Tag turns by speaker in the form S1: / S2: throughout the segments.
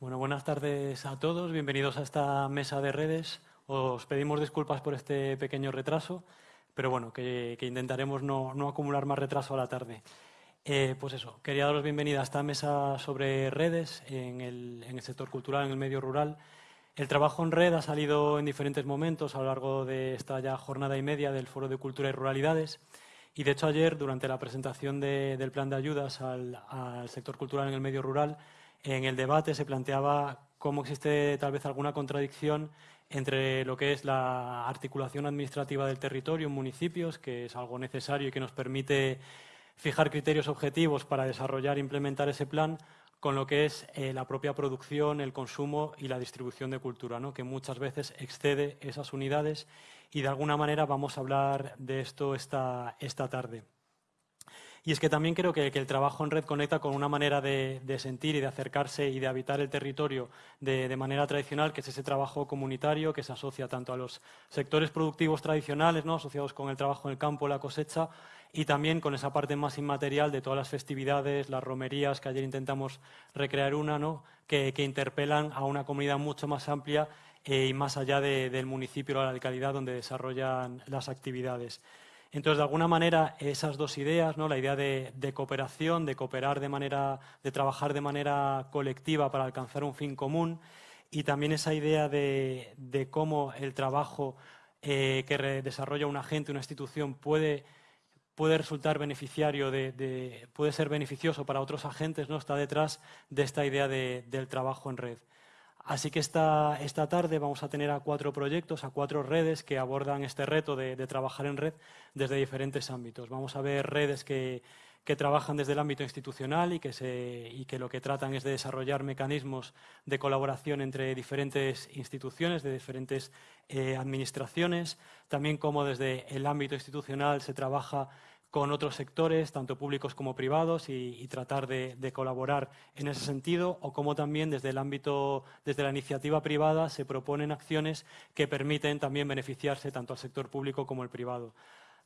S1: Bueno, buenas tardes a todos. Bienvenidos a esta mesa de redes. Os pedimos disculpas por este pequeño retraso, pero bueno, que, intentaremos no, acumular más retraso a la tarde. Eh, pues eso, quería daros bienvenida a esta mesa sobre redes en el, en el sector cultural, en el medio rural. El trabajo en red ha salido en diferentes momentos a lo largo de esta ya jornada y media del Foro de Cultura y Ruralidades. Y de hecho ayer, durante la presentación del plan de ayudas al, al sector cultural en el medio rural, en el debate se planteaba cómo existe tal vez alguna contradicción entre lo que es la articulación administrativa del territorio en municipios, que es algo necesario y que nos permite fijar criterios objetivos para desarrollar e implementar ese plan, con lo que es eh, la propia producción, el consumo y la distribución de cultura, ¿no? que muchas veces excede esas unidades y de alguna manera vamos a hablar de esto esta, esta tarde. Y es que también creo que, el trabajo en red conecta con una manera de, sentir y de acercarse y de habitar el territorio de, manera tradicional, que es ese trabajo comunitario que se asocia tanto a los sectores productivos tradicionales, ¿no? asociados con el trabajo en el campo, la cosecha, y también con esa parte más inmaterial de todas las festividades, las romerías, que ayer intentamos recrear una, ¿no? que, interpelan a una comunidad mucho más amplia eh, y más allá del municipio o la localidad donde desarrollan las actividades. Entonces, de alguna manera, esas dos ideas, ¿no? la idea de, cooperación, de cooperar de manera, de trabajar de manera colectiva para alcanzar un fin común, y también esa idea de, cómo el trabajo eh, que desarrolla un agente, una institución, puede, puede resultar beneficiario, de, puede ser beneficioso para otros agentes, ¿no? está detrás de esta idea del trabajo en red. Así que esta, esta, tarde vamos a tener a cuatro proyectos, a cuatro redes que abordan este reto de, trabajar en red desde diferentes ámbitos. Vamos a ver redes que, trabajan desde el ámbito institucional y que, se, y que, lo que tratan es de desarrollar mecanismos de colaboración entre diferentes instituciones, de diferentes eh, administraciones. También como desde el ámbito institucional se trabaja con otros sectores, tanto públicos como privados, y, tratar de, colaborar en ese sentido, o como también desde el ámbito, desde la iniciativa privada, se proponen acciones que permiten también beneficiarse tanto al sector público como el privado.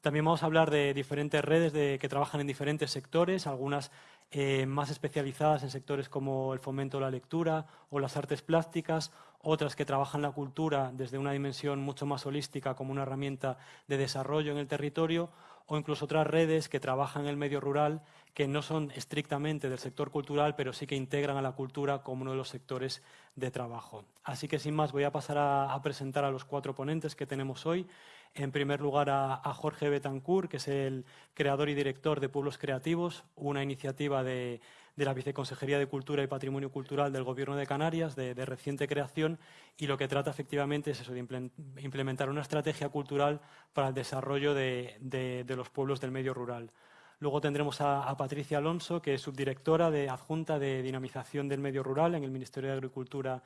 S1: También vamos a hablar de diferentes redes que trabajan en diferentes sectores, algunas eh, más especializadas en sectores como el fomento de la lectura o las artes plásticas, otras que trabajan la cultura desde una dimensión mucho más holística como una herramienta de desarrollo en el territorio, o incluso otras redes que trabajan en el medio rural que no son estrictamente del sector cultural, pero sí que integran a la cultura como uno de los sectores de trabajo. Así que sin más voy a pasar a, presentar a los cuatro ponentes que tenemos hoy. En primer lugar a, Jorge Betancourt, que es el creador y director de Pueblos Creativos, una iniciativa de, la Viceconsejería de Cultura y Patrimonio Cultural del Gobierno de Canarias, de, reciente creación, y lo que trata efectivamente es eso, de implementar una estrategia cultural para el desarrollo de, los pueblos del medio rural. Luego tendremos a, Patricia Alonso, que es subdirectora de adjunta de dinamización del medio rural en el Ministerio de Agricultura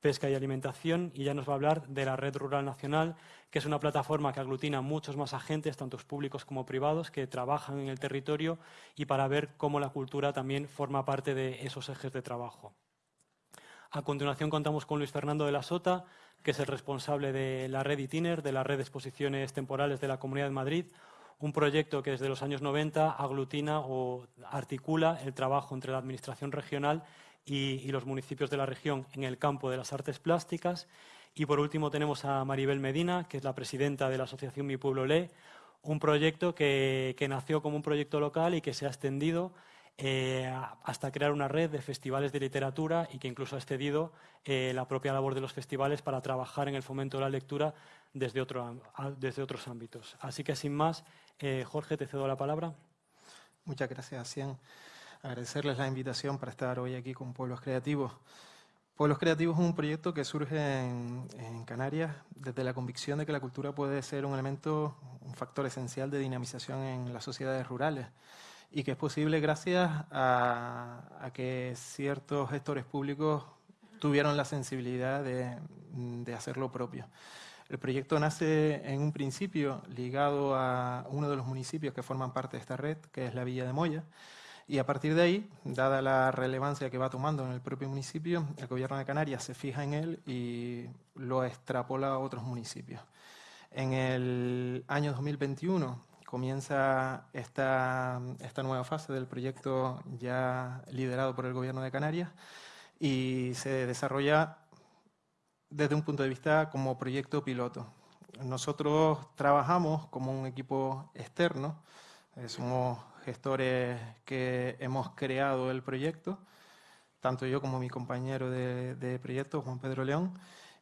S1: Pesca y Alimentación y ya nos va a hablar de la Red Rural Nacional, que es una plataforma que aglutina muchos más agentes, tanto públicos como privados, que trabajan en el territorio y para ver cómo la cultura también forma parte de esos ejes de trabajo. A continuación contamos con Luis Fernando de la Sota, que es el responsable de la red ITINER, de la red de exposiciones temporales de la Comunidad de Madrid, un proyecto que desde los años 90 aglutina o articula el trabajo entre la Administración regional los municipios de la región en el campo de las artes plásticas. Y por último tenemos a Maribel Medina, que es la presidenta de la asociación Mi Pueblo Lee, un proyecto que, nació como un proyecto local y que se ha extendido eh, hasta crear una red de festivales de literatura y que incluso ha excedido eh, la propia labor de los festivales para trabajar en el fomento de la lectura desde, otro, desde otros ámbitos. Así que sin más, eh, Jorge, te cedo la palabra.
S2: Muchas gracias, Cian agradecerles la invitación para estar hoy aquí con Pueblos Creativos. Pueblos Creativos es un proyecto que surge en, Canarias desde la convicción de que la cultura puede ser un elemento, un factor esencial de dinamización en las sociedades rurales y que es posible gracias a, que ciertos gestores públicos tuvieron la sensibilidad de, de hacer lo propio. El proyecto nace en un principio ligado a uno de los municipios que forman parte de esta red, que es la Villa de Moya, y a partir de ahí, dada la relevancia que va tomando en el propio municipio, el gobierno de Canarias se fija en él y lo extrapola a otros municipios. En el año 2021 comienza esta, esta nueva fase del proyecto ya liderado por el gobierno de Canarias y se desarrolla desde un punto de vista como proyecto piloto. Nosotros trabajamos como un equipo externo, eh, somos gestores que hemos creado el proyecto, tanto yo como mi compañero de, proyecto, Juan Pedro León,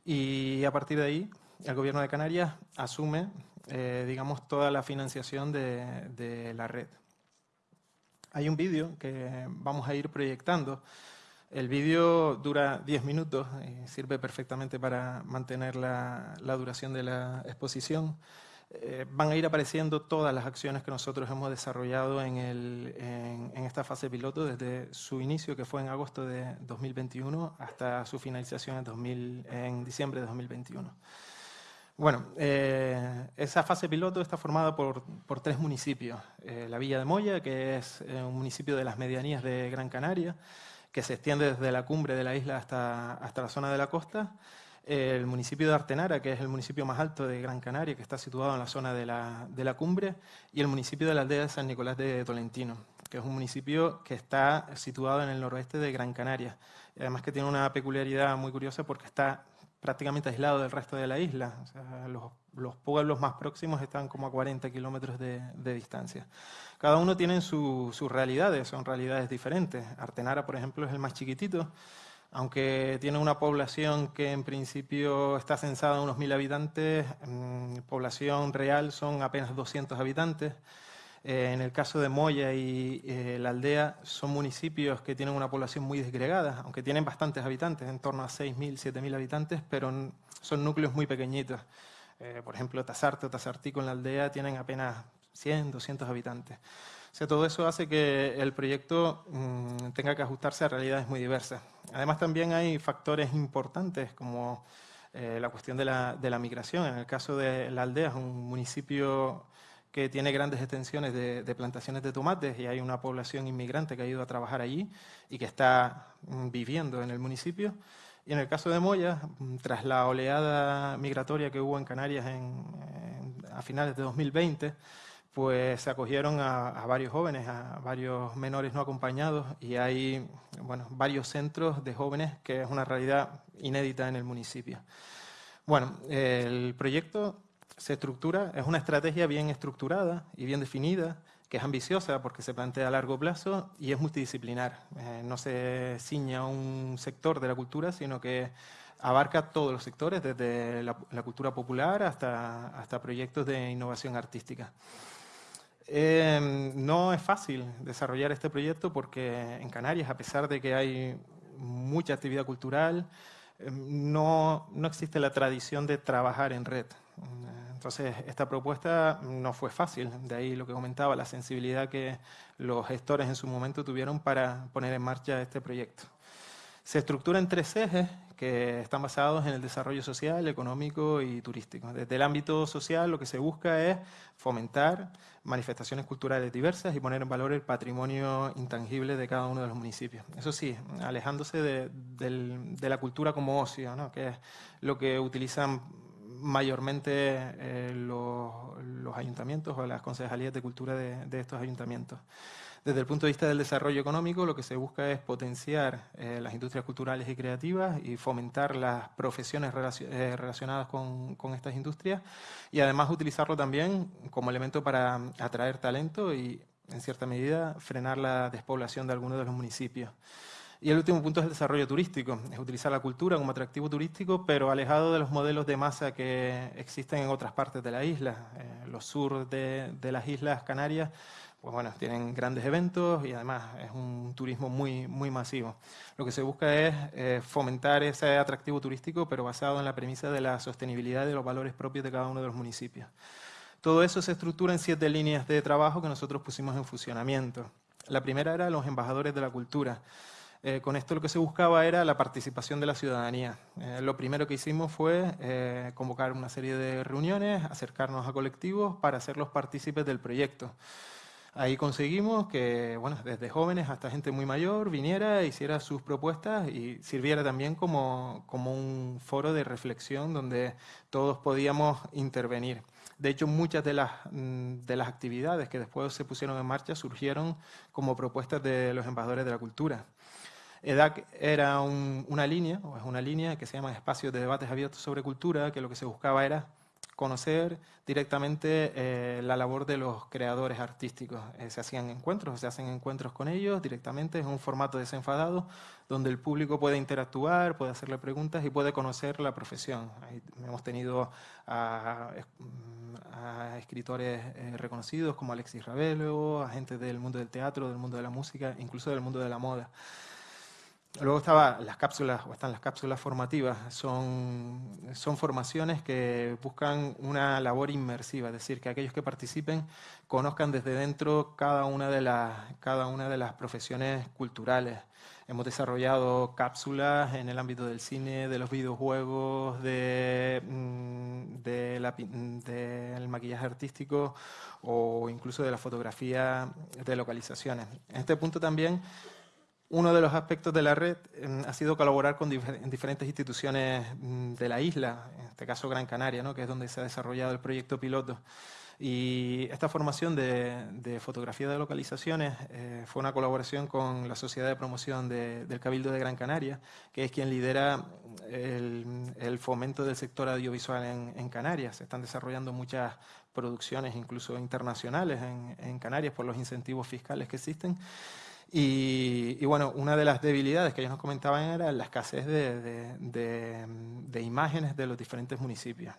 S2: y a partir de ahí el Gobierno de Canarias asume, eh, digamos, toda la financiación de, de la red. Hay un vídeo que vamos a ir proyectando el vídeo dura 10 minutos y sirve perfectamente para mantener la, duración de la exposición. Eh, van a ir apareciendo todas las acciones que nosotros hemos desarrollado en, esta fase piloto desde su inicio, que fue en agosto de 2021, hasta su finalización en, diciembre de 2021. Bueno, eh, esa fase piloto está formada por, tres municipios. Eh, la Villa de Moya, que es un municipio de las medianías de Gran Canaria, que se extiende desde la cumbre de la isla hasta, hasta la zona de la costa. El municipio de Artenara, que es el municipio más alto de Gran Canaria, que está situado en la zona de la, de la cumbre, y el municipio de la aldea de San Nicolás de Tolentino, que es un municipio que está situado en el noroeste de Gran Canaria. además que tiene una peculiaridad muy curiosa porque está prácticamente aislado del resto de la isla. los, los, pueblos más próximos están como a 40 kilómetros de, de distancia. Cada uno tiene sus realidades, son realidades diferentes. Artenara, por ejemplo, es el más chiquitito, aunque tiene una población que en principio está censada en unos mil habitantes, mm, población real son apenas 200 habitantes. Eh, en el caso de Moya y eh, la aldea son municipios que tienen una población muy desgregada, aunque tienen bastantes habitantes, en torno a 6.000, 7.000 habitantes, pero son núcleos muy pequeñitos. Eh, por ejemplo, Tasarte o Tasartico en la aldea tienen apenas 100, 200 habitantes. O sea, todo eso hace que el proyecto mm, tenga que ajustarse a realidades muy diversas. Además, también hay factores importantes como eh, la cuestión de la, migración. En el caso de la aldea, es un municipio que tiene grandes extensiones de, plantaciones de tomates y hay una población inmigrante que ha ido a trabajar allí y que está mm, viviendo en el municipio. Y en el caso de Moya, mm, tras la oleada migratoria que hubo en Canarias a finales de 2020, pues se acogieron a, varios jóvenes, a varios menores no acompañados y hay bueno, varios centros de jóvenes que es una realidad inédita en el municipio. Bueno, el proyecto se estructura, es una estrategia bien estructurada y bien definida, que es ambiciosa porque se plantea a largo plazo y es multidisciplinar. Eh, no se ciña a un sector de la cultura, sino que abarca todos los sectores, desde la, la cultura popular hasta, hasta proyectos de innovación artística. Em, no es fácil desarrollar este proyecto porque en Canarias, a pesar de que hay mucha actividad cultural, em, no, no existe la tradición de trabajar en red. Entonces, esta propuesta no fue fácil, de ahí lo que comentaba, la sensibilidad que los gestores en su momento tuvieron para poner en marcha este proyecto. Se estructura en tres ejes que están basados en el desarrollo social, económico y turístico. Desde el ámbito social lo que se busca es fomentar manifestaciones culturales diversas y poner en valor el patrimonio intangible de cada uno de los municipios. Eso sí, alejándose de, la cultura como ocio, ¿no? que es lo que utilizan mayormente eh, los, ayuntamientos o las concejalías de cultura de estos ayuntamientos. Desde el punto de vista del desarrollo económico, lo que se busca es potenciar eh, las industrias culturales y creativas y fomentar las profesiones eh, relacionadas con, estas industrias y además utilizarlo también como elemento para atraer talento y, en cierta medida, frenar la despoblación de algunos de los municipios. Y el último punto es el desarrollo turístico, es utilizar la cultura como atractivo turístico, pero alejado de los modelos de masa que existen en otras partes de la isla. Eh, los sur de, de las islas Canarias pues bueno, tienen grandes eventos y además es un turismo muy, muy masivo. Lo que se busca es eh, fomentar ese atractivo turístico, pero basado en la premisa de la sostenibilidad de los valores propios de cada uno de los municipios. Todo eso se estructura en siete líneas de trabajo que nosotros pusimos en funcionamiento. La primera era los embajadores de la cultura. Eh, con esto lo que se buscaba era la participación de la ciudadanía. Eh, lo primero que hicimos fue convocar una serie de reuniones, acercarnos a colectivos para hacerlos partícipes del proyecto. Ahí conseguimos que, bueno, desde jóvenes hasta gente muy mayor viniera, hiciera sus propuestas y sirviera también como, como un foro de reflexión donde todos podíamos intervenir. De hecho, muchas de las, mm, de las actividades que después se pusieron en marcha surgieron como propuestas de los embajadores de la cultura. EDAC era una línea, o es una línea que se llama Espacios de Debates Abiertos sobre Cultura, que lo que se buscaba era conocer directamente eh, la labor de los creadores artísticos. Eh, se hacían encuentros, se hacen encuentros con ellos directamente, en un formato desenfadado, donde el público puede interactuar, puede hacerle preguntas y puede conocer la profesión. hemos tenido a, escritores eh, reconocidos como Alexis Ravelo, a gente del mundo del teatro, del mundo de la música, incluso del mundo de la moda. Luego estaban las cápsulas, o están las cápsulas formativas, son, son formaciones que buscan una labor inmersiva, es decir, que aquellos que participen conozcan desde dentro cada una de las, cada una de las profesiones culturales. Hemos desarrollado cápsulas en el ámbito del cine, de los videojuegos, de, mm, del maquillaje artístico o incluso de la fotografía de localizaciones. En este punto también uno de los aspectos de la red em, ha sido colaborar con diferentes instituciones mm, de la isla, en este caso Gran Canaria, ¿no? que es donde se ha desarrollado el proyecto piloto. Y esta formación de, fotografía de localizaciones eh, fue una colaboración con la Sociedad de Promoción del Cabildo de Gran Canaria, que es quien lidera el, fomento del sector audiovisual en, Canarias. Se están desarrollando muchas producciones, incluso internacionales, en Canarias por los incentivos fiscales que existen. Y, bueno, una de las debilidades que ellos nos comentaban era la escasez de, imágenes de los diferentes municipios.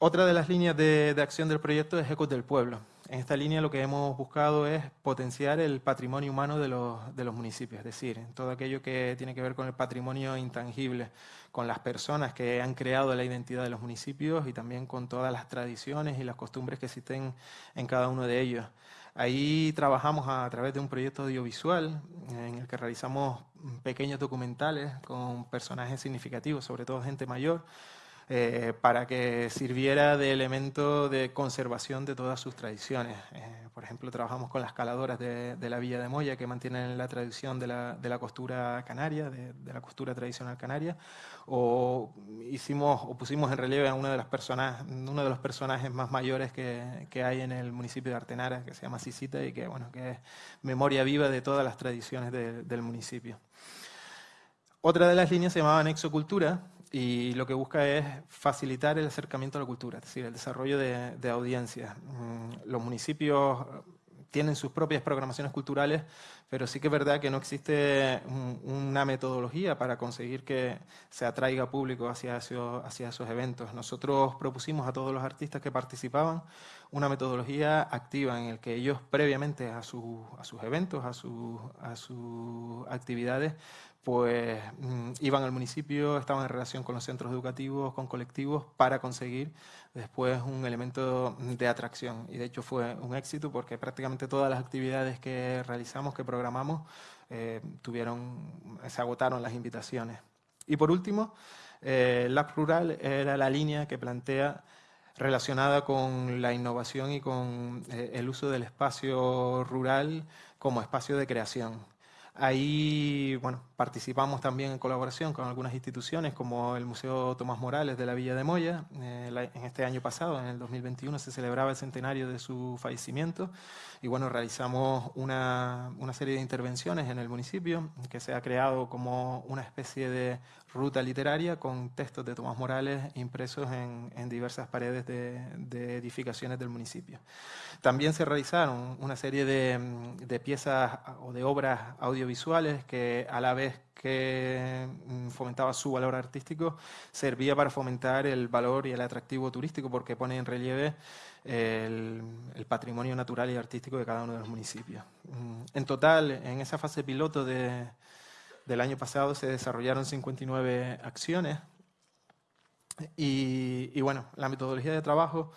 S2: Otra de las líneas de, acción del proyecto es Ecos del Pueblo. En esta línea lo que hemos buscado es potenciar el patrimonio humano de los, de los municipios, es decir, todo aquello que tiene que ver con el patrimonio intangible, con las personas que han creado la identidad de los municipios y también con todas las tradiciones y las costumbres que existen en cada uno de ellos. Ahí trabajamos a través de un proyecto audiovisual en el que realizamos pequeños documentales con personajes significativos, sobre todo gente mayor, eh, para que sirviera de elemento de conservación de todas sus tradiciones. Eh, por ejemplo, trabajamos con las caladoras de, la Villa de Moya, que mantienen la tradición de la, costura canaria, de, la costura tradicional canaria, o, pusimos en relieve a una de las personas, uno de los personajes más mayores que, hay en el municipio de Artenara, que se llama Sisita, y que, bueno, que es memoria viva de todas las tradiciones del municipio. Otra de las líneas se llamaba Anexo Cultura, y lo que busca es facilitar el acercamiento a la cultura, es decir, el desarrollo de, de audiencias. Mm, los municipios tienen sus propias programaciones culturales, pero sí que es verdad que no existe una metodología para conseguir que se atraiga público hacia esos, hacia esos eventos. Nosotros propusimos a todos los artistas que participaban una metodología activa en el que ellos previamente a, a sus eventos, a, a sus actividades, pues mm, iban al municipio, estaban en relación con los centros educativos, con colectivos, para conseguir después un elemento de atracción. Y de hecho fue un éxito porque prácticamente todas las actividades que realizamos, que programamos, eh, tuvieron, se agotaron las invitaciones. Y por último, eh, Lab Rural era la línea que plantea relacionada con la innovación y con eh, el uso del espacio rural como espacio de creación. Ahí bueno, participamos también en colaboración con algunas instituciones como el Museo Tomás Morales de la Villa de Moya. Eh, en este año pasado, en el 2021, se celebraba el centenario de su fallecimiento y bueno, realizamos una, una serie de intervenciones en el municipio que se ha creado como una especie de ruta literaria con textos de Tomás Morales impresos en, en diversas paredes de, de, edificaciones del municipio. También se realizaron una serie de, de piezas o de obras audiovisuales que a la vez que mm, fomentaba su valor artístico, servía para fomentar el valor y el atractivo turístico porque pone en relieve el, patrimonio natural y artístico de cada uno de los municipios. Mm, en total, en esa fase piloto de, del año pasado se desarrollaron 59 acciones y, bueno, la metodología de trabajo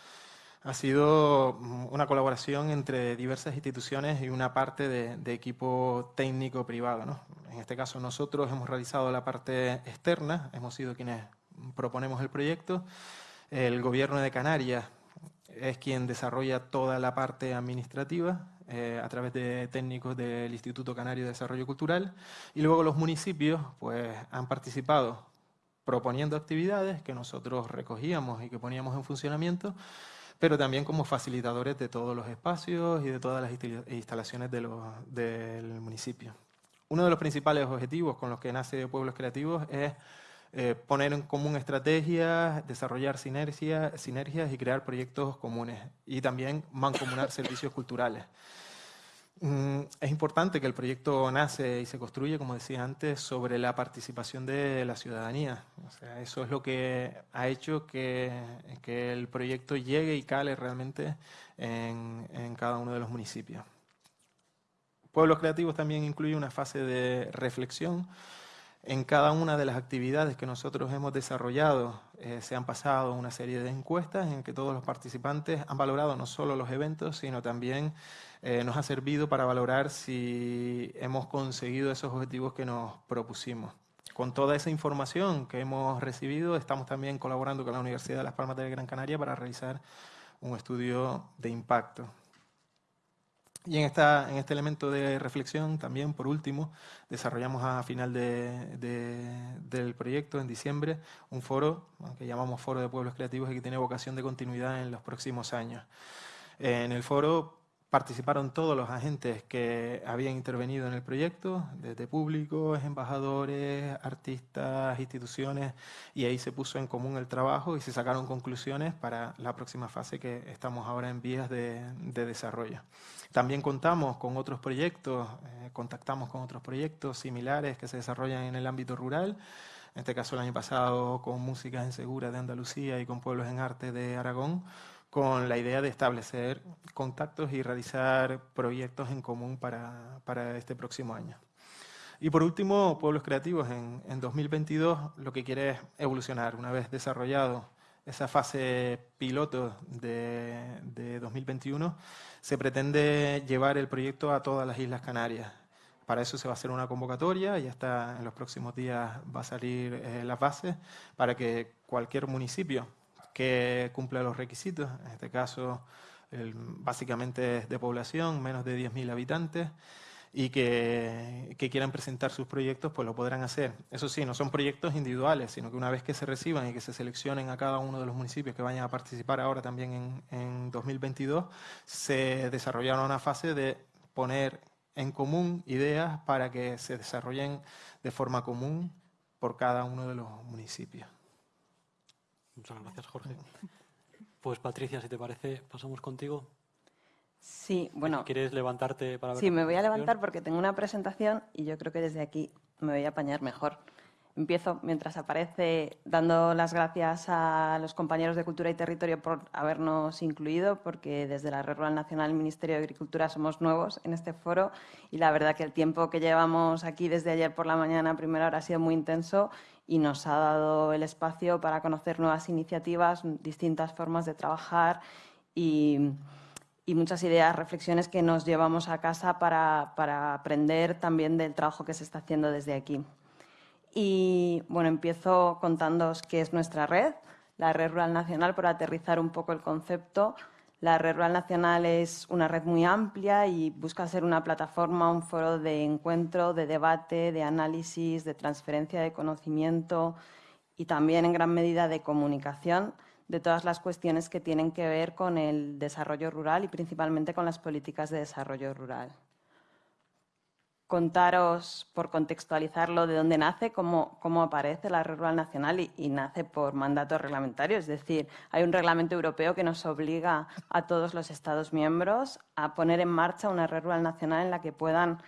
S2: ha sido una colaboración entre diversas instituciones y una parte de, equipo técnico privado. En este caso nosotros hemos realizado la parte externa, hemos sido quienes proponemos el proyecto. El gobierno de Canarias es quien desarrolla toda la parte administrativa eh, a través de técnicos del Instituto Canario de Desarrollo Cultural y luego los municipios pues, han participado proponiendo actividades que nosotros recogíamos y que poníamos en funcionamiento, pero también como facilitadores de todos los espacios y de todas las instalaciones del municipio. uno de los principales objetivos con los que nace Pueblos Creativos es eh, poner en común estrategias, desarrollar sinergias y crear proyectos comunes y también mancomunar servicios culturales. Mm, es importante que el proyecto nace y se construye, como decía antes, sobre la participación de la ciudadanía. eso es lo que ha hecho que, el proyecto llegue y cale realmente en, en cada uno de los municipios. Pueblos Creativos también incluye una fase de reflexión en cada una de las actividades que nosotros hemos desarrollado eh, se han pasado una serie de encuestas en que todos los participantes han valorado no solo los eventos, sino también eh, nos ha servido para valorar si hemos conseguido esos objetivos que nos propusimos. Con toda esa información que hemos recibido, estamos también colaborando con la Universidad de Las Palmas de Gran Canaria para realizar un estudio de impacto. Y en, esta, en este elemento de reflexión también, por último, desarrollamos a final del proyecto, en diciembre, un foro que llamamos Foro de Pueblos Creativos y que tiene vocación de continuidad en los próximos años. En el foro participaron todos los agentes que habían intervenido en el proyecto, desde públicos, embajadores, artistas, instituciones, y ahí se puso en común el trabajo y se sacaron conclusiones para la próxima fase que estamos ahora en vías de, desarrollo. También contamos con otros proyectos, eh, contactamos con otros proyectos similares que se desarrollan en el ámbito rural, en este caso el año pasado con Música en Segura de Andalucía y con Pueblos en Arte de Aragón, con la idea de establecer contactos y realizar proyectos en común para, para este próximo año. Y por último, Pueblos Creativos en, en 2022 lo que quiere es evolucionar. Una vez desarrollado esa fase piloto de, de 2021, se pretende llevar el proyecto a todas las Islas Canarias. Para eso se va a hacer una convocatoria, y está en los próximos días va a salir eh, las bases para que cualquier municipio que cumpla los requisitos, en este caso básicamente de población, menos de 10.000 habitantes, y que, quieran presentar sus proyectos, pues lo podrán hacer. Eso sí, no son proyectos individuales, sino que una vez que se reciban y que se seleccionen a cada uno de los municipios que vayan a participar ahora también en, en 2022, se desarrollará una fase de poner en común ideas para que se desarrollen de forma común por cada uno de los municipios.
S1: Muchas gracias, Jorge. Pues Patricia, si te parece, pasamos contigo.
S3: Sí, bueno.
S1: ¿Quieres levantarte para ver?
S3: Sí, me voy a levantar porque tengo una presentación y yo creo que desde aquí me voy a apañar mejor. Empiezo mientras aparece dando las gracias a los compañeros de Cultura y Territorio por habernos incluido, porque desde la Red Rural Nacional el Ministerio de Agricultura somos nuevos en este foro y la verdad que el tiempo que llevamos aquí desde ayer por la mañana a primera hora ha sido muy intenso y nos ha dado el espacio para conocer nuevas iniciativas, distintas formas de trabajar y, muchas ideas, reflexiones que nos llevamos a casa para, para aprender también del trabajo que se está haciendo desde aquí. Y bueno, empiezo contándoos qué es nuestra red, la Red Rural Nacional, por aterrizar un poco el concepto. La Red Rural Nacional es una red muy amplia y busca ser una plataforma, un foro de encuentro, de debate, de análisis, de transferencia de conocimiento y también en gran medida de comunicación de todas las cuestiones que tienen que ver con el desarrollo rural y principalmente con las políticas de desarrollo rural contaros, por contextualizarlo, de dónde nace, cómo, cómo aparece la Red Rural Nacional y, nace por mandato reglamentario. Es decir, hay un reglamento europeo que nos obliga a todos los Estados miembros a poner en marcha una Red Rural Nacional en la que puedan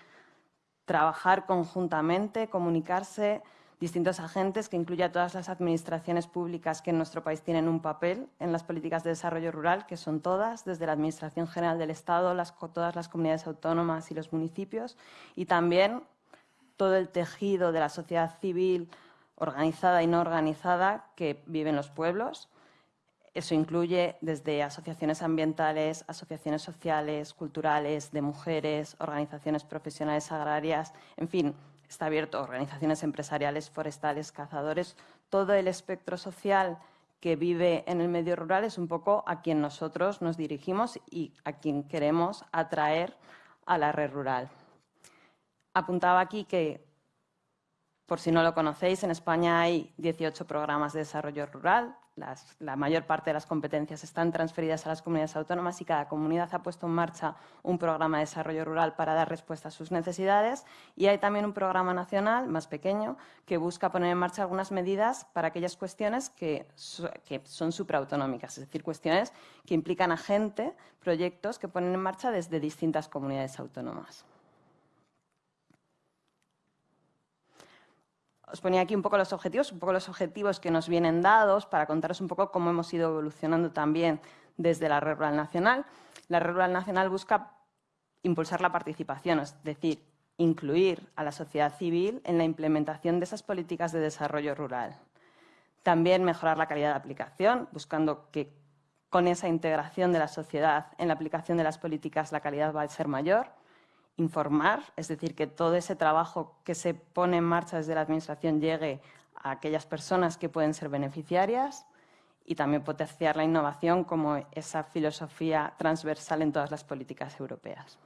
S3: trabajar conjuntamente, comunicarse, distintos agentes que incluye a todas las administraciones públicas que en nuestro país tienen un papel en las políticas de desarrollo rural, que son todas, desde la Administración General del Estado, todas las comunidades autónomas y los municipios, y también todo el tejido de la sociedad civil organizada y no organizada que vive en los pueblos. Eso incluye desde asociaciones ambientales, asociaciones sociales, culturales, de mujeres, organizaciones profesionales agrarias, en fin, está abierto a organizaciones empresariales, forestales, cazadores, todo el espectro social que vive en el medio rural es un poco a quien nosotros nos dirigimos y a quien queremos atraer a la red rural. Apuntaba aquí que Por si no lo conocéis, en España hay 18 programas de desarrollo rural. la mayor parte de las competencias están transferidas a las comunidades autónomas y cada comunidad ha puesto en marcha un programa de desarrollo rural para dar respuesta a sus necesidades. Y hay también un programa nacional, más pequeño, que busca poner en marcha algunas medidas para aquellas cuestiones que, que son supraautonómicas, es decir, cuestiones que implican a gente, proyectos que ponen en marcha desde distintas comunidades autónomas. Os ponía aquí un poco los objetivos, un poco los objetivos que nos vienen dados para contaros un poco cómo hemos ido evolucionando también desde la Red Rural Nacional. La Red Rural Nacional busca impulsar la participación, es decir, incluir a la sociedad civil en la implementación de esas políticas de desarrollo rural. También mejorar la calidad de aplicación, buscando que con esa integración de la sociedad en la aplicación de las políticas la calidad va a ser mayor informar, es decir, que todo ese trabajo que se pone en marcha desde la Administración llegue a aquellas personas que pueden ser beneficiarias y también potenciar la innovación como esa filosofía transversal en todas las políticas europeas.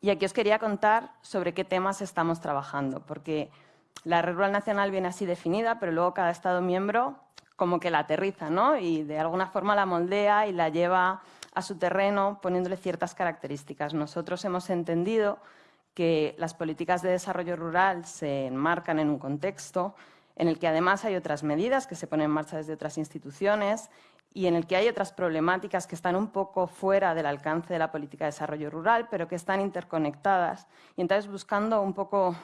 S3: Y aquí os quería contar sobre qué temas estamos trabajando, porque la Red Rural Nacional viene así definida, pero luego cada Estado miembro como que la aterriza ¿no? y de alguna forma la moldea y la lleva a su terreno poniéndole ciertas características. Nosotros hemos entendido que las políticas de desarrollo rural se enmarcan en un contexto en el que además hay otras medidas que se ponen en marcha desde otras instituciones y en el que hay otras problemáticas que están un poco fuera del alcance de la política de desarrollo rural, pero que están interconectadas. Y entonces buscando un poco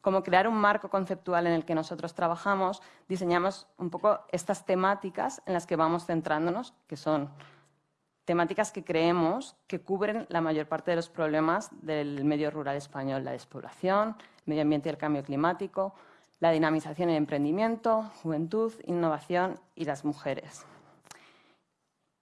S3: cómo crear un marco conceptual en el que nosotros trabajamos, diseñamos un poco estas temáticas en las que vamos centrándonos, que son temáticas que creemos que cubren la mayor parte de los problemas del medio rural español, la despoblación, medio ambiente y el cambio climático, la dinamización y el emprendimiento, juventud, innovación y las mujeres.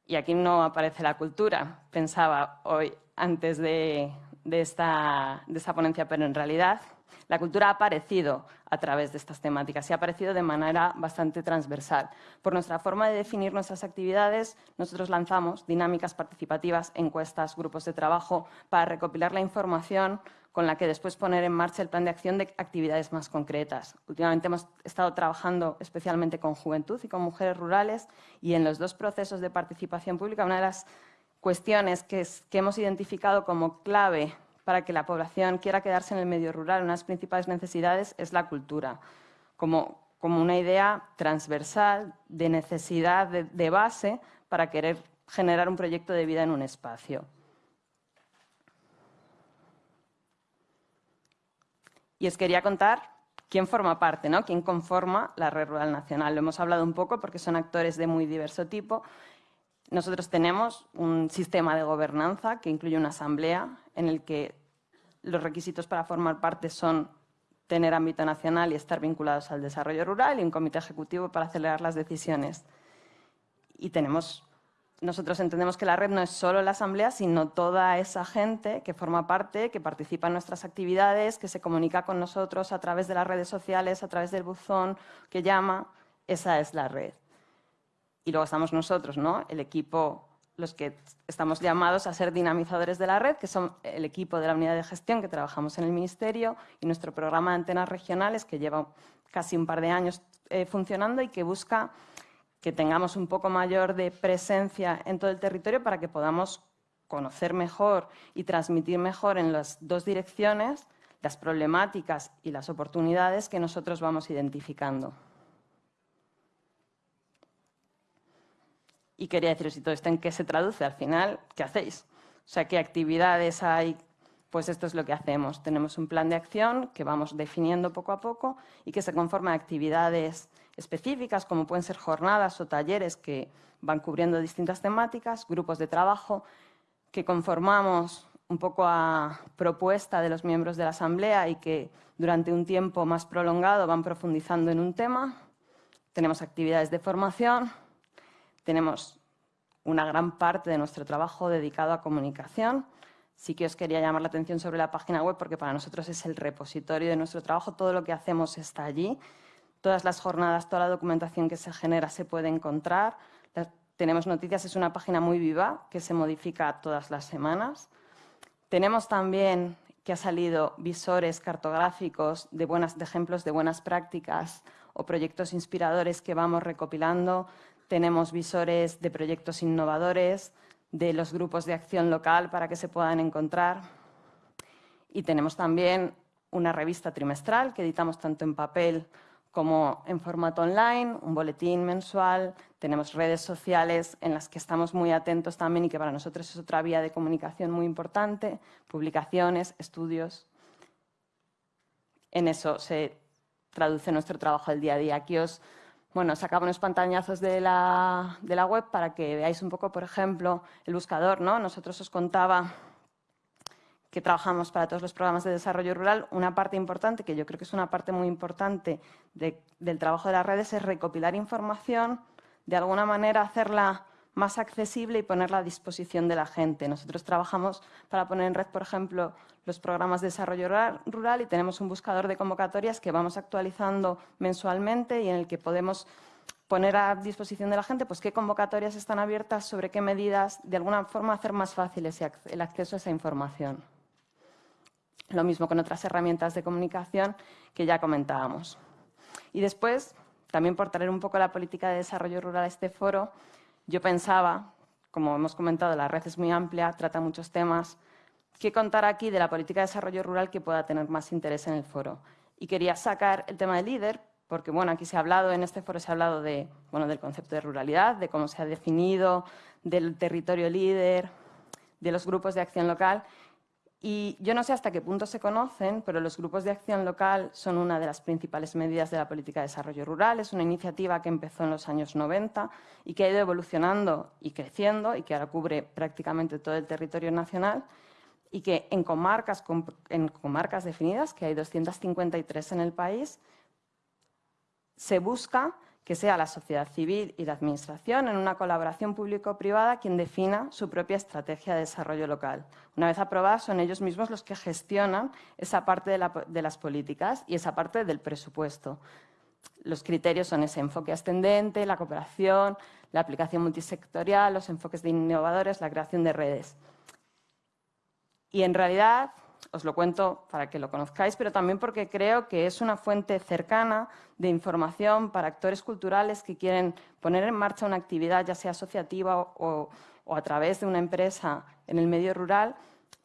S3: Y aquí no aparece la cultura, pensaba hoy antes de, esta, de esta ponencia, pero en realidad la cultura ha aparecido a través de estas temáticas y ha aparecido de manera bastante transversal. Por nuestra forma de definir nuestras actividades, nosotros lanzamos dinámicas participativas, encuestas, grupos de trabajo para recopilar la información con la que después poner en marcha el plan de acción de actividades más concretas. Últimamente hemos estado trabajando especialmente con juventud y con mujeres rurales y en los dos procesos de participación pública una de las cuestiones que, que hemos identificado como clave para que la población quiera quedarse en el medio rural, una de las principales necesidades es la cultura, como, como una idea transversal de necesidad de, base para querer generar un proyecto de vida en un espacio. Y os quería contar quién forma parte, ¿no? quién conforma la Red Rural Nacional. Lo hemos hablado un poco porque son actores de muy diverso tipo. Nosotros tenemos un sistema de gobernanza que incluye una asamblea en el que los requisitos para formar parte son tener ámbito nacional y estar vinculados al desarrollo rural y un comité ejecutivo para acelerar las decisiones. Y tenemos, nosotros entendemos que la red no es solo la asamblea, sino toda esa gente que forma parte, que participa en nuestras actividades, que se comunica con nosotros a través de las redes sociales, a través del buzón, que llama. Esa es la red. Y luego estamos nosotros, ¿no? el equipo los que estamos llamados a ser dinamizadores de la red, que son el equipo de la unidad de gestión que trabajamos en el Ministerio y nuestro programa de antenas regionales, que lleva casi un par de años eh, funcionando y que busca que tengamos un poco mayor de presencia en todo el territorio para que podamos conocer mejor y transmitir mejor en las dos direcciones las problemáticas y las oportunidades que nosotros vamos identificando. Y quería deciros, ¿y todo esto en qué se traduce? Al final, ¿qué hacéis? O sea, ¿qué actividades hay? Pues esto es lo que hacemos. Tenemos un plan de acción que vamos definiendo poco a poco y que se conforma de actividades específicas, como pueden ser jornadas o talleres que van cubriendo distintas temáticas, grupos de trabajo que conformamos un poco a propuesta de los miembros de la Asamblea y que durante un tiempo más prolongado van profundizando en un tema. Tenemos actividades de formación, tenemos una gran parte de nuestro trabajo dedicado a comunicación. Sí que os quería llamar la atención sobre la página web porque para nosotros es el repositorio de nuestro trabajo. Todo lo que hacemos está allí. Todas las jornadas, toda la documentación que se genera se puede encontrar. tenemos noticias, es una página muy viva que se modifica todas las semanas. Tenemos también que ha salido visores cartográficos de, buenas, de ejemplos de buenas prácticas o proyectos inspiradores que vamos recopilando. Tenemos visores de proyectos innovadores, de los grupos de acción local para que se puedan encontrar. Y tenemos también una revista trimestral que editamos tanto en papel como en formato online, un boletín mensual, tenemos redes sociales en las que estamos muy atentos también y que para nosotros es otra vía de comunicación muy importante, publicaciones, estudios. En eso se traduce nuestro trabajo del día a día. Aquí os bueno, sacamos unos la, de la web para que veáis un poco, por ejemplo, el buscador. ¿no? Nosotros os contaba que trabajamos para todos los programas de desarrollo rural, una parte importante, que yo creo que es una parte muy importante del trabajo de las redes, es recopilar información, de alguna manera hacerla más accesible y ponerla a disposición de la gente. Nosotros trabajamos para poner en red, por ejemplo, los programas de desarrollo rural y tenemos un buscador de convocatorias que vamos actualizando mensualmente y en el que podemos poner a disposición de la gente pues, qué convocatorias están abiertas, sobre qué medidas, de alguna forma hacer más fácil el acceso a esa información. Lo mismo con otras herramientas de comunicación que ya comentábamos. Y después, también por traer un poco la política de desarrollo rural a este foro, yo pensaba, como hemos comentado, la red es muy amplia, trata muchos temas, qué contar aquí de la política de desarrollo rural que pueda tener más interés en el foro. Y quería sacar el tema del líder, porque bueno, aquí se ha hablado, en este foro se ha hablado de, bueno, del concepto de ruralidad, de cómo se ha definido, del territorio líder, de los grupos de acción local, y yo no sé hasta qué punto se conocen, pero los grupos de acción local son una de las principales medidas de la política de desarrollo rural. Es una iniciativa que empezó en los años 90 y que ha ido evolucionando y creciendo y que ahora cubre prácticamente todo el territorio nacional y que en comarcas, definidas, que hay 253 en el país, se busca que sea la sociedad civil y la Administración, en una colaboración público-privada, quien defina su propia estrategia de desarrollo local. Una vez aprobada, son ellos mismos los que gestionan esa parte de las políticas y esa parte del presupuesto. Los criterios son ese enfoque ascendente, la cooperación, la aplicación multisectorial, los enfoques de innovadores, la creación de redes. Y en realidad, os lo cuento para que lo conozcáis, pero también porque creo que es una fuente cercana de información para actores culturales que quieren poner en marcha una actividad, ya sea asociativa o, a través de una empresa en el medio rural,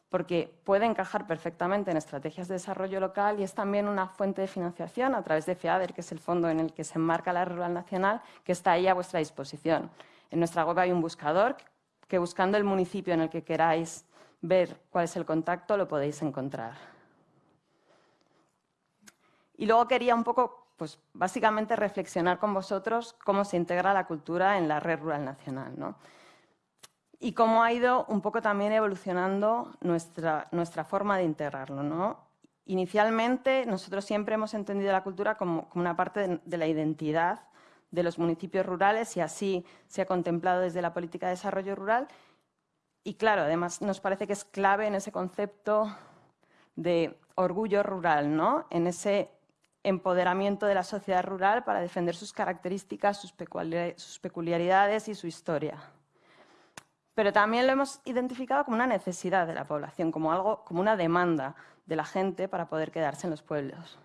S3: porque puede encajar perfectamente en estrategias de desarrollo local y es también una fuente de financiación a través de FEADER, que es el fondo en el que se enmarca la Rural Nacional, que está ahí a vuestra disposición. En nuestra web hay un buscador que buscando el municipio en el que queráis ver cuál es el contacto, lo podéis encontrar. Y luego quería un poco, pues básicamente reflexionar con vosotros cómo se integra la cultura en la red rural nacional. ¿no? Y cómo ha ido un poco también evolucionando nuestra, nuestra forma de integrarlo. ¿no? Inicialmente, nosotros siempre hemos entendido la cultura como, como una parte de, de la identidad de los municipios rurales y así se ha contemplado desde la política de desarrollo rural y claro, además nos parece que es clave en ese concepto de orgullo rural, ¿no? en ese empoderamiento de la sociedad rural para defender sus características, sus peculiaridades y su historia. Pero también lo hemos identificado como una necesidad de la población, como, algo, como una demanda de la gente para poder quedarse en los pueblos.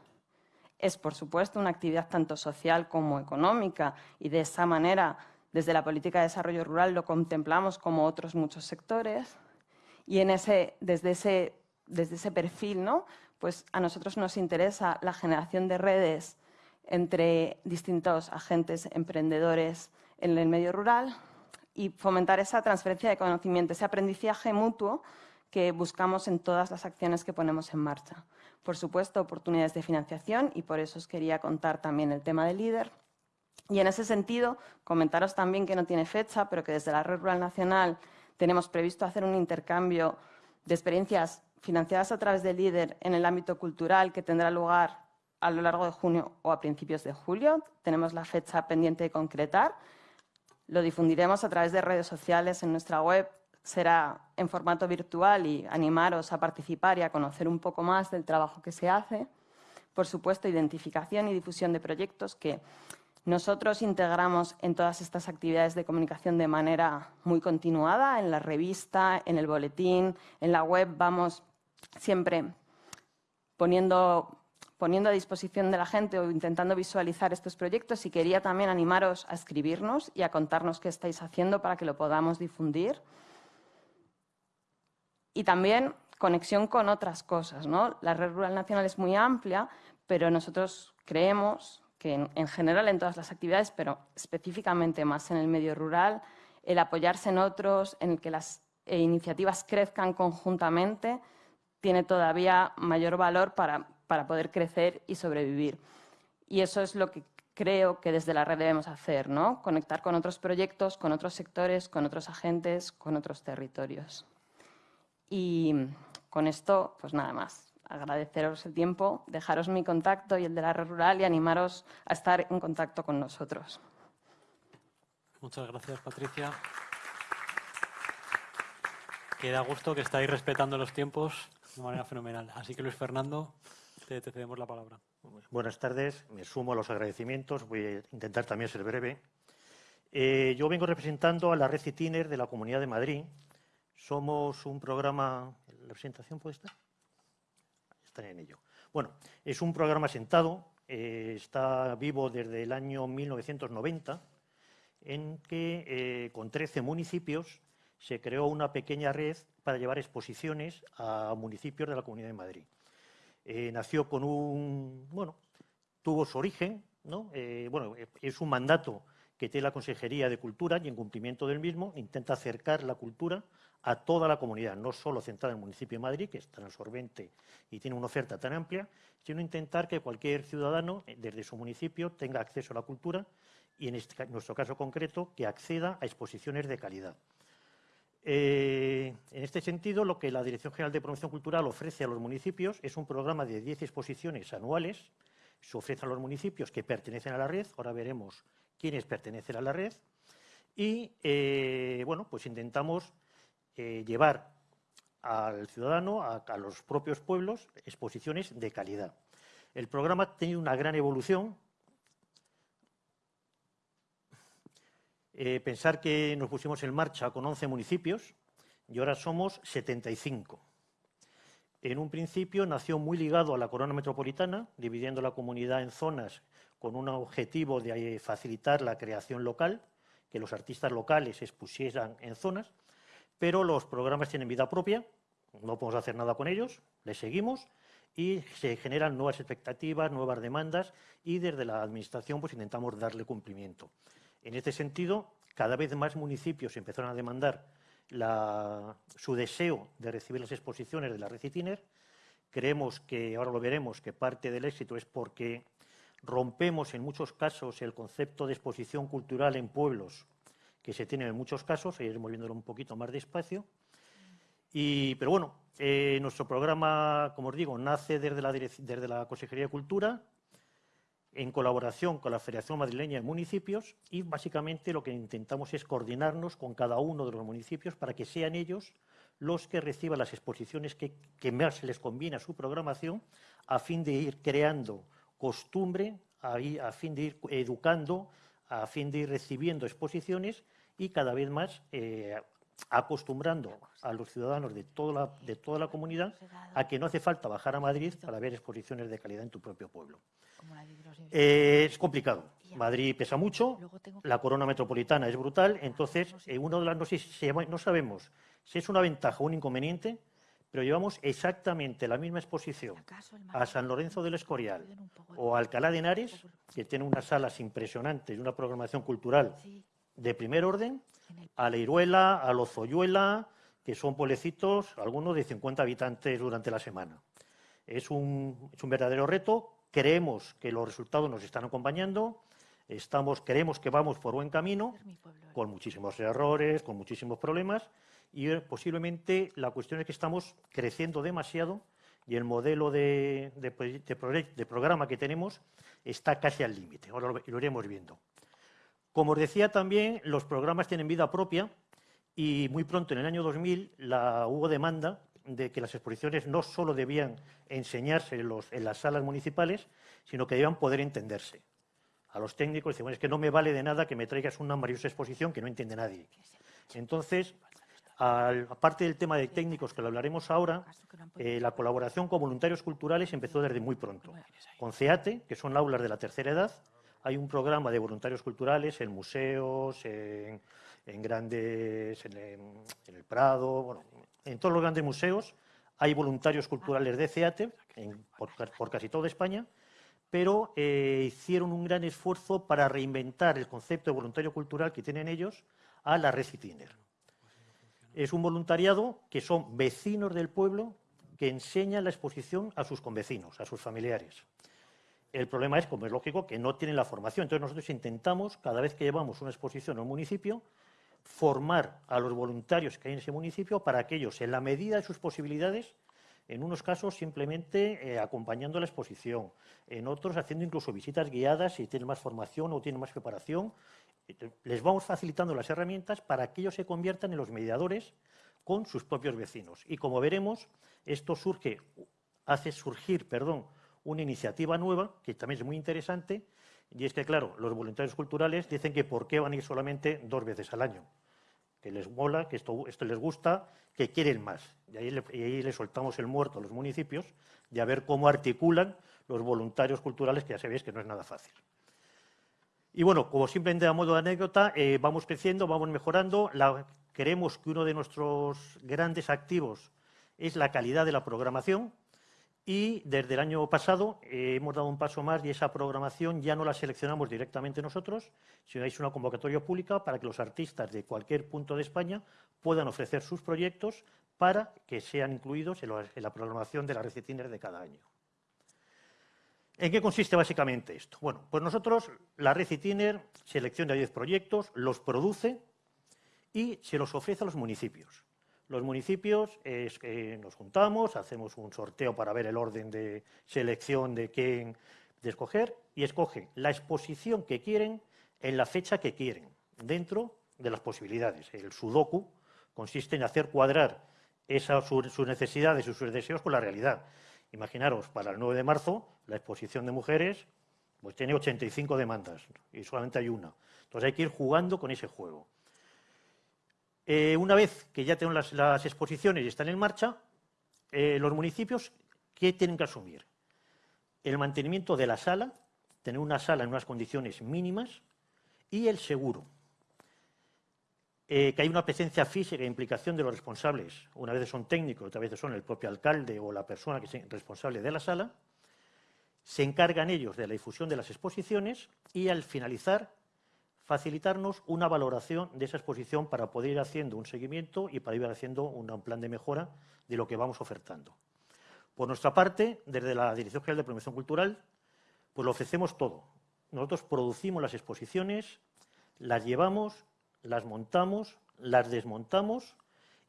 S3: Es, por supuesto, una actividad tanto social como económica y de esa manera desde la política de desarrollo rural lo contemplamos como otros muchos sectores y desde, ese, desde ese perfil ¿no? pues a nosotros nos interesa la generación de redes entre distintos agentes emprendedores en el medio rural y fomentar esa transferencia de conocimiento, ese aprendizaje mutuo que buscamos en todas las acciones que ponemos en marcha. Por supuesto, oportunidades de financiación y por eso os quería contar también el tema del líder. Y en ese sentido, comentaros también que no tiene fecha, pero que desde la Red Rural Nacional tenemos previsto hacer un intercambio de experiencias financiadas a través de LIDER en el ámbito cultural que tendrá lugar a lo largo de junio o a principios de julio. Tenemos la fecha pendiente de concretar. Lo difundiremos a través de redes sociales en nuestra web. Será en formato virtual y animaros a participar y a conocer un poco más del trabajo que se hace. Por supuesto, identificación y difusión de proyectos que nosotros integramos en todas estas actividades de comunicación de manera muy continuada, en la revista, en el boletín, en la web, vamos siempre poniendo, poniendo a disposición de la gente o intentando visualizar estos proyectos y quería también animaros a escribirnos y a contarnos qué estáis haciendo para que lo podamos difundir. Y también conexión con otras cosas. ¿no? La red rural nacional es muy amplia, pero nosotros creemos que en, general en todas las actividades, pero específicamente más en el medio rural, el apoyarse en otros, en el que las eh, iniciativas crezcan conjuntamente, tiene todavía mayor valor para, para poder crecer y sobrevivir. Y eso es lo que creo que desde la red debemos hacer, ¿no? Conectar con otros proyectos, con otros sectores, con otros agentes, con otros territorios. Y con esto, pues nada más agradeceros el tiempo, dejaros mi contacto y el de la red rural y animaros a estar en contacto con nosotros.
S1: Muchas gracias, Patricia. Queda gusto que estáis respetando los tiempos de manera fenomenal. Así que, Luis Fernando, te, cedemos la palabra.
S4: Buenas tardes. Me sumo a los agradecimientos. Voy a intentar también ser breve. Eh, yo vengo representando a la red Citiner de la Comunidad de Madrid. Somos un programa... ¿La presentación puede estar? En ello. Bueno, es un programa sentado, eh, está vivo desde el año 1990, en que eh, con 13 municipios se creó una pequeña red para llevar exposiciones a municipios de la Comunidad de Madrid. Eh, nació con un, bueno, tuvo su origen, ¿no? bueno, es un mandato que tiene la Consejería de Cultura y en cumplimiento del mismo intenta acercar la cultura a toda la comunidad, no solo centrada en el municipio de Madrid, que es tan absorbente y tiene una oferta tan amplia, sino intentar que cualquier ciudadano eh, desde su municipio tenga acceso a la cultura y en, este, nuestro caso concreto que acceda a exposiciones de calidad. Eh, en este sentido, lo que la Dirección General de Promoción Cultural ofrece a los municipios es un programa de 10 exposiciones anuales. Se ofrece a los municipios que pertenecen a la red, ahora veremos quiénes pertenecen a la red, y eh, bueno, pues intentamos eh, llevar al ciudadano, a, los propios pueblos, exposiciones de calidad. El programa ha tenido una gran evolución. Eh, pensar que nos pusimos en marcha con 11 municipios y ahora somos 75. En un principio nació muy ligado a la corona metropolitana, dividiendo la comunidad en zonas con un objetivo de eh, facilitar la creación local, que los artistas locales expusieran en zonas pero los programas tienen vida propia, no podemos hacer nada con ellos, les seguimos y se generan nuevas expectativas, nuevas demandas y desde la Administración pues, intentamos darle cumplimiento. En este sentido, cada vez más municipios empezaron a demandar su deseo de recibir las exposiciones de la Recitiner. Creemos que, ahora lo veremos, que parte del éxito es porque rompemos en muchos casos el concepto de exposición cultural en pueblos que se tienen en muchos casos, iremos viéndolo un poquito más despacio. Pero bueno, eh, nuestro programa, como os digo, nace desde la, desde la Consejería de Cultura, en colaboración con la Federación Madrileña de Municipios y básicamente lo que intentamos es coordinarnos con cada uno de los municipios para que sean ellos los que reciban las exposiciones que, que más les conviene a su programación a fin de ir creando costumbre, a, a fin de ir educando a fin de ir recibiendo exposiciones y cada vez más eh, acostumbrando a los ciudadanos de toda, la, de toda la comunidad a que no hace falta bajar a Madrid para ver exposiciones de calidad en tu propio pueblo. Eh, es complicado. Madrid pesa mucho, la corona metropolitana es brutal, entonces eh, uno de las no, no sabemos si es una ventaja o un inconveniente, pero llevamos exactamente la misma exposición a San Lorenzo del Escorial o a Alcalá de Henares, que tiene unas salas impresionantes y una programación cultural de primer orden, a Leiruela, a Lozoyuela, que son pueblecitos, algunos de 50 habitantes durante la semana. Es un, es un verdadero reto, creemos que los resultados nos están acompañando, estamos, creemos que vamos por buen camino, con muchísimos errores, con muchísimos problemas, y eh, posiblemente la cuestión es que estamos creciendo demasiado y el modelo de, de, programa que tenemos está casi al límite. Ahora lo, iremos viendo. Como os decía también, los programas tienen vida propia y muy pronto, en el año 2000, la, hubo demanda de que las exposiciones no solo debían enseñarse en, las salas municipales, sino que debían poder entenderse. A los técnicos decimos, es que no me vale de nada que me traigas una maravillosa exposición que no entiende nadie. Entonces, aparte del tema de técnicos que lo hablaremos ahora, eh, la colaboración con voluntarios culturales empezó desde muy pronto. Con CEATE, que son aulas de la tercera edad, hay un programa de voluntarios culturales en museos, en, grandes, en, el Prado, en todos los grandes museos hay voluntarios culturales de CEATE por, casi toda España, pero eh, hicieron un gran esfuerzo para reinventar el concepto de voluntario cultural que tienen ellos a la Recitiner. Es un voluntariado que son vecinos del pueblo que enseñan la exposición a sus convecinos, a sus familiares. El problema es, como es lógico, que no tienen la formación. Entonces nosotros intentamos, cada vez que llevamos una exposición a un municipio, formar a los voluntarios que hay en ese municipio para que ellos, en la medida de sus posibilidades, en unos casos simplemente eh, acompañando la exposición, en otros haciendo incluso visitas guiadas si tienen más formación o tienen más preparación. Les vamos facilitando las herramientas para que ellos se conviertan en los mediadores con sus propios vecinos. Y como veremos, esto surge, hace surgir perdón, una iniciativa nueva, que también es muy interesante, y es que, claro, los voluntarios culturales dicen que por qué van a ir solamente dos veces al año, que les mola, que esto, esto les gusta, que quieren más. Y ahí, le, y ahí soltamos el muerto a los municipios y a ver cómo articulan los voluntarios culturales, que ya sabéis que no es nada fácil. Y bueno, como simplemente a modo de anécdota, eh, vamos creciendo, vamos mejorando. La, queremos que uno de nuestros grandes activos es la calidad de la programación. Y desde el año pasado eh, hemos dado un paso más y esa programación ya no la seleccionamos directamente nosotros, sino es una convocatoria pública para que los artistas de cualquier punto de España puedan ofrecer sus proyectos para que sean incluidos en, la programación de la Recitiner de cada año. ¿En qué consiste básicamente esto? Bueno, pues nosotros, la Recitiner selecciona 10 proyectos, los produce y se los ofrece a los municipios. Los municipios nos juntamos, hacemos un sorteo para ver el orden de selección de quién escoger y escogen la exposición que quieren en la fecha que quieren, dentro de las posibilidades. El sudoku consiste en hacer cuadrar esas, sus necesidades y sus deseos con la realidad. Imaginaros, para el 9 de marzo, la exposición de mujeres pues tiene 85 demandas y solamente hay una. Entonces hay que ir jugando con ese juego. Eh, una vez que ya tenemos las, exposiciones y están en marcha, eh, los municipios, ¿qué tienen que asumir? El mantenimiento de la sala, tener una sala en unas condiciones mínimas, y el seguro. Eh, que hay una presencia física e implicación de los responsables, una vez son técnicos, otra vez son el propio alcalde o la persona que es responsable de la sala, se encargan ellos de la difusión de las exposiciones y al finalizar facilitarnos una valoración de esa exposición para poder ir haciendo un seguimiento y para ir haciendo un plan de mejora de lo que vamos ofertando. Por nuestra parte, desde la Dirección General de Promoción Cultural, pues lo ofrecemos todo. Nosotros producimos las exposiciones, las llevamos, las montamos, las desmontamos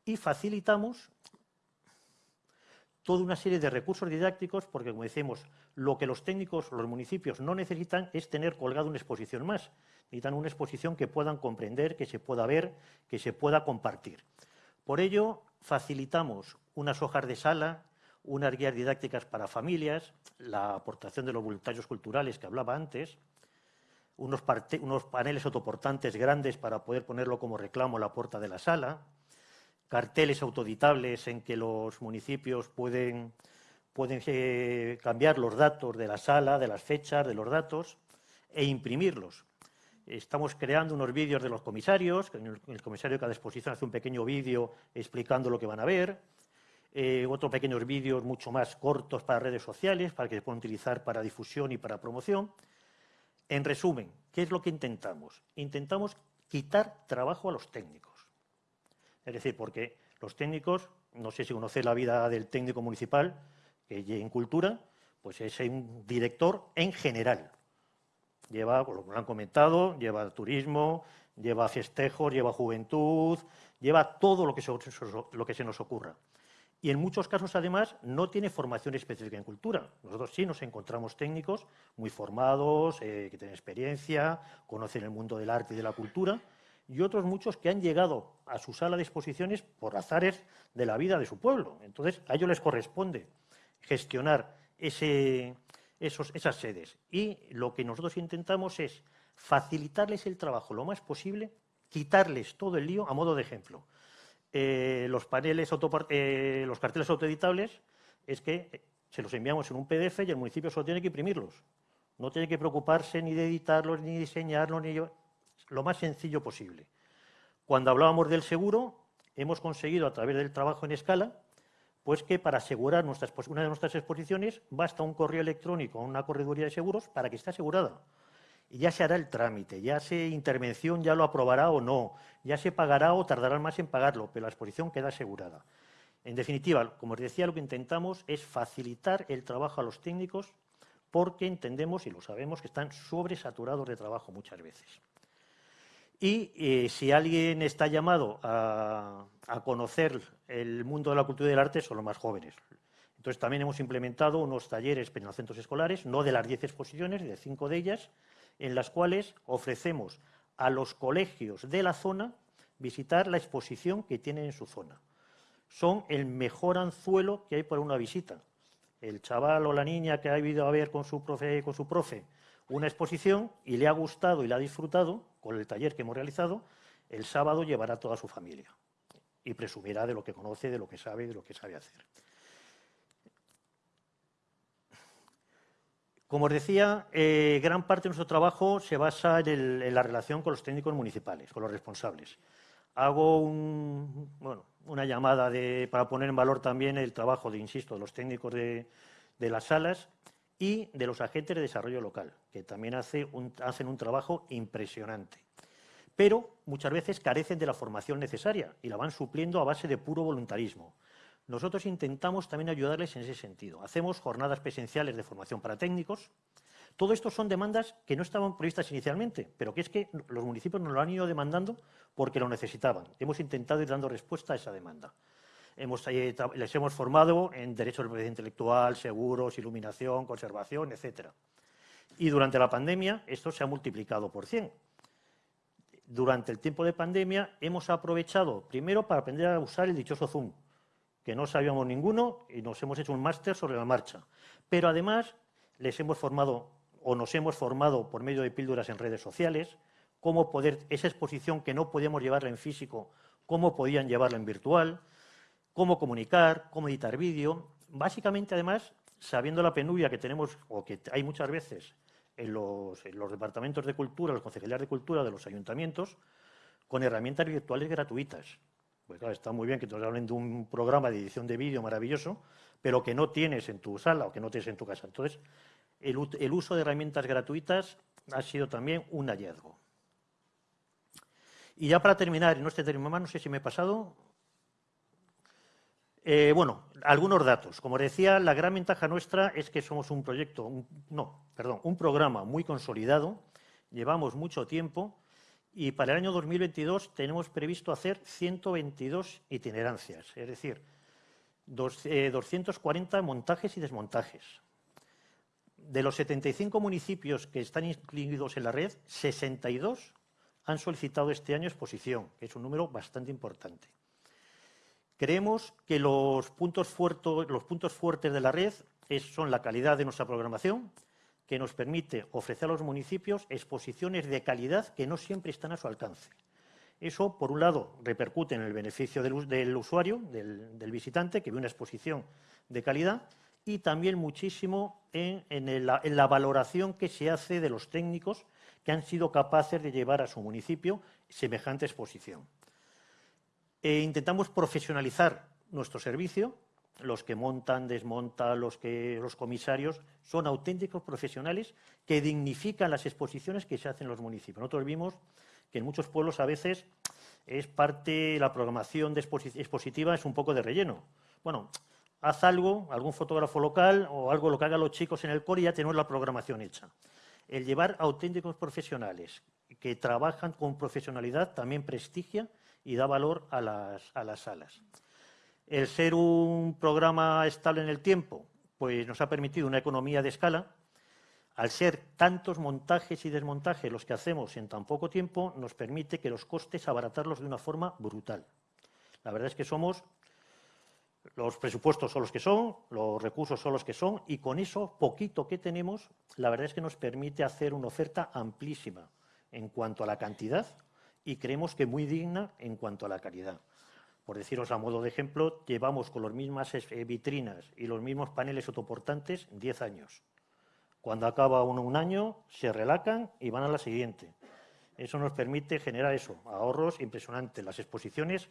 S4: y facilitamos toda una serie de recursos didácticos, porque, como decimos, lo que los técnicos, los municipios no necesitan es tener colgado una exposición más, necesitan una exposición que puedan comprender, que se pueda ver, que se pueda compartir. Por ello, facilitamos unas hojas de sala, unas guías didácticas para familias, la aportación de los voluntarios culturales que hablaba antes, unos, paneles autoportantes grandes para poder ponerlo como reclamo a la puerta de la sala, carteles autoditables en que los municipios pueden, pueden eh, cambiar los datos de la sala, de las fechas, de los datos, e imprimirlos. Estamos creando unos vídeos de los comisarios, el comisario de cada exposición hace un pequeño vídeo explicando lo que van a ver, eh, otros pequeños vídeos mucho más cortos para redes sociales, para que se puedan utilizar para difusión y para promoción. En resumen, ¿qué es lo que intentamos? Intentamos quitar trabajo a los técnicos. Es decir, porque los técnicos, no sé si conoce la vida del técnico municipal, que en cultura, pues es un director en general lleva, lo que han comentado, lleva turismo, lleva festejos, lleva juventud, lleva todo lo que, se, lo que se nos ocurra. Y en muchos casos, además, no tiene formación específica en cultura. Nosotros sí nos encontramos técnicos muy formados, eh, que tienen experiencia, conocen el mundo del arte y de la cultura, y otros muchos que han llegado a su sala de exposiciones por azares de la vida de su pueblo. Entonces, a ellos les corresponde gestionar ese, esas sedes. Y lo que nosotros intentamos es facilitarles el trabajo lo más posible, quitarles todo el lío a modo de ejemplo. eh, los paneles, eh, los carteles autoeditables, es que se los enviamos en un PDF y el municipio solo tiene que imprimirlos. No tiene que preocuparse ni de editarlos, ni diseñarlos, ni lo más sencillo posible. Cuando hablábamos del seguro, hemos conseguido a través del trabajo en escala, pues que para asegurar una de nuestras exposiciones basta un correo electrónico o una correduría de seguros para que esté asegurada. Y ya se hará el trámite, ya se intervención ya lo aprobará o no, ya se pagará o tardará más en pagarlo, pero la exposición queda asegurada. En definitiva, como os decía, lo que intentamos es facilitar el trabajo a los técnicos porque entendemos y lo sabemos que están sobresaturados de trabajo muchas veces. Y eh, si alguien está llamado a, conocer el mundo de la cultura y del arte, son los más jóvenes. Entonces también hemos implementado unos talleres en los centros escolares, no de las 10 exposiciones, de cinco de ellas, en las cuales ofrecemos a los colegios de la zona visitar la exposición que tienen en su zona. Son el mejor anzuelo que hay para una visita. El chaval o la niña que ha ido a ver con su profe, con su profe una exposición y le ha gustado y la ha disfrutado con el taller que hemos realizado, el sábado llevará a toda su familia y presumirá de lo que conoce, de lo que sabe, de lo que sabe hacer. Como os decía, eh, gran parte de nuestro trabajo se basa en, la relación con los técnicos municipales, con los responsables. Hago una llamada para poner en valor también el trabajo de, insisto, de los técnicos de las salas y de los agentes de desarrollo local, que también hacen un trabajo impresionante. Pero muchas veces carecen de la formación necesaria y la van supliendo a base de puro voluntarismo. Nosotros intentamos también ayudarles en ese sentido. Hacemos jornadas presenciales de formación para técnicos. Todo esto son demandas que no estaban previstas inicialmente, pero que es que los municipios nos lo han ido demandando porque lo necesitaban. Hemos intentado ir dando respuesta a esa demanda. Eh, les hemos formado en derechos de propiedad intelectual, seguros, iluminación, conservación, etc. Y durante la pandemia esto se ha multiplicado por 100. Durante el tiempo de pandemia hemos aprovechado primero para aprender a usar el dichoso Zoom, que no sabíamos ninguno y nos hemos hecho un máster sobre la marcha. Pero además les hemos formado o nos hemos formado por medio de píldoras en redes sociales, cómo poder, esa exposición que no podíamos llevarla en físico, cómo podían llevarla en virtual, cómo comunicar, cómo editar vídeo. Básicamente, además, sabiendo la penuria que tenemos, o que hay muchas veces en los, departamentos de cultura, los concejalías de cultura de los ayuntamientos, con herramientas virtuales gratuitas. Pues claro, está muy bien que te hablen de un programa de edición de vídeo maravilloso, pero que no tienes en tu sala o que no tienes en tu casa. Entonces, el, el uso de herramientas gratuitas ha sido también un hallazgo. Y ya para terminar, no este término más, no sé si me he pasado, eh, bueno, algunos datos. Como decía, la gran ventaja nuestra es que somos un proyecto, no, perdón, un programa muy consolidado, llevamos mucho tiempo y para el año 2022 tenemos previsto hacer 122 itinerancias, es decir, 240 eh, montajes y desmontajes. De los 75 municipios que están incluidos en la red, 62 han solicitado este año exposición, que es un número bastante importante. Creemos que los puntos, fuertes, de la red son la calidad de nuestra programación, que nos permite ofrecer a los municipios exposiciones de calidad que no siempre están a su alcance. Eso, por un lado, repercute en el beneficio del, usuario, del, visitante, que ve una exposición de calidad, y también muchísimo en, la valoración que se hace de los técnicos que han sido capaces de llevar a su municipio semejante exposición. E intentamos profesionalizar nuestro servicio. Los que montan, desmontan, los, que, los comisarios, son auténticos profesionales que dignifican las exposiciones que se hacen en los municipios. Nosotros vimos que en muchos pueblos a veces es parte, la programación de expositiva es un poco de relleno. Bueno, haz algo, algún fotógrafo local o algo lo que hagan los chicos en el core y ya tenemos la programación hecha. El llevar auténticos profesionales que trabajan con profesionalidad también prestigia y da valor a las, a las salas. El ser un programa estable en el tiempo, pues nos ha permitido una economía de escala. Al ser tantos montajes y desmontajes los que hacemos en tan poco tiempo, nos permite que los costes abaratarlos de una forma brutal. La verdad es que somos, los presupuestos son los que son, los recursos son los que son, y con eso poquito que tenemos, la verdad es que nos permite hacer una oferta amplísima en cuanto a la cantidad y creemos que muy digna en cuanto a la calidad. por deciros a modo de ejemplo, llevamos con las mismas eh, vitrinas y los mismos paneles autoportantes 10 años. Cuando acaba uno un año, se relacan y van a la siguiente. Eso nos permite generar eso, ahorros impresionantes. Las exposiciones,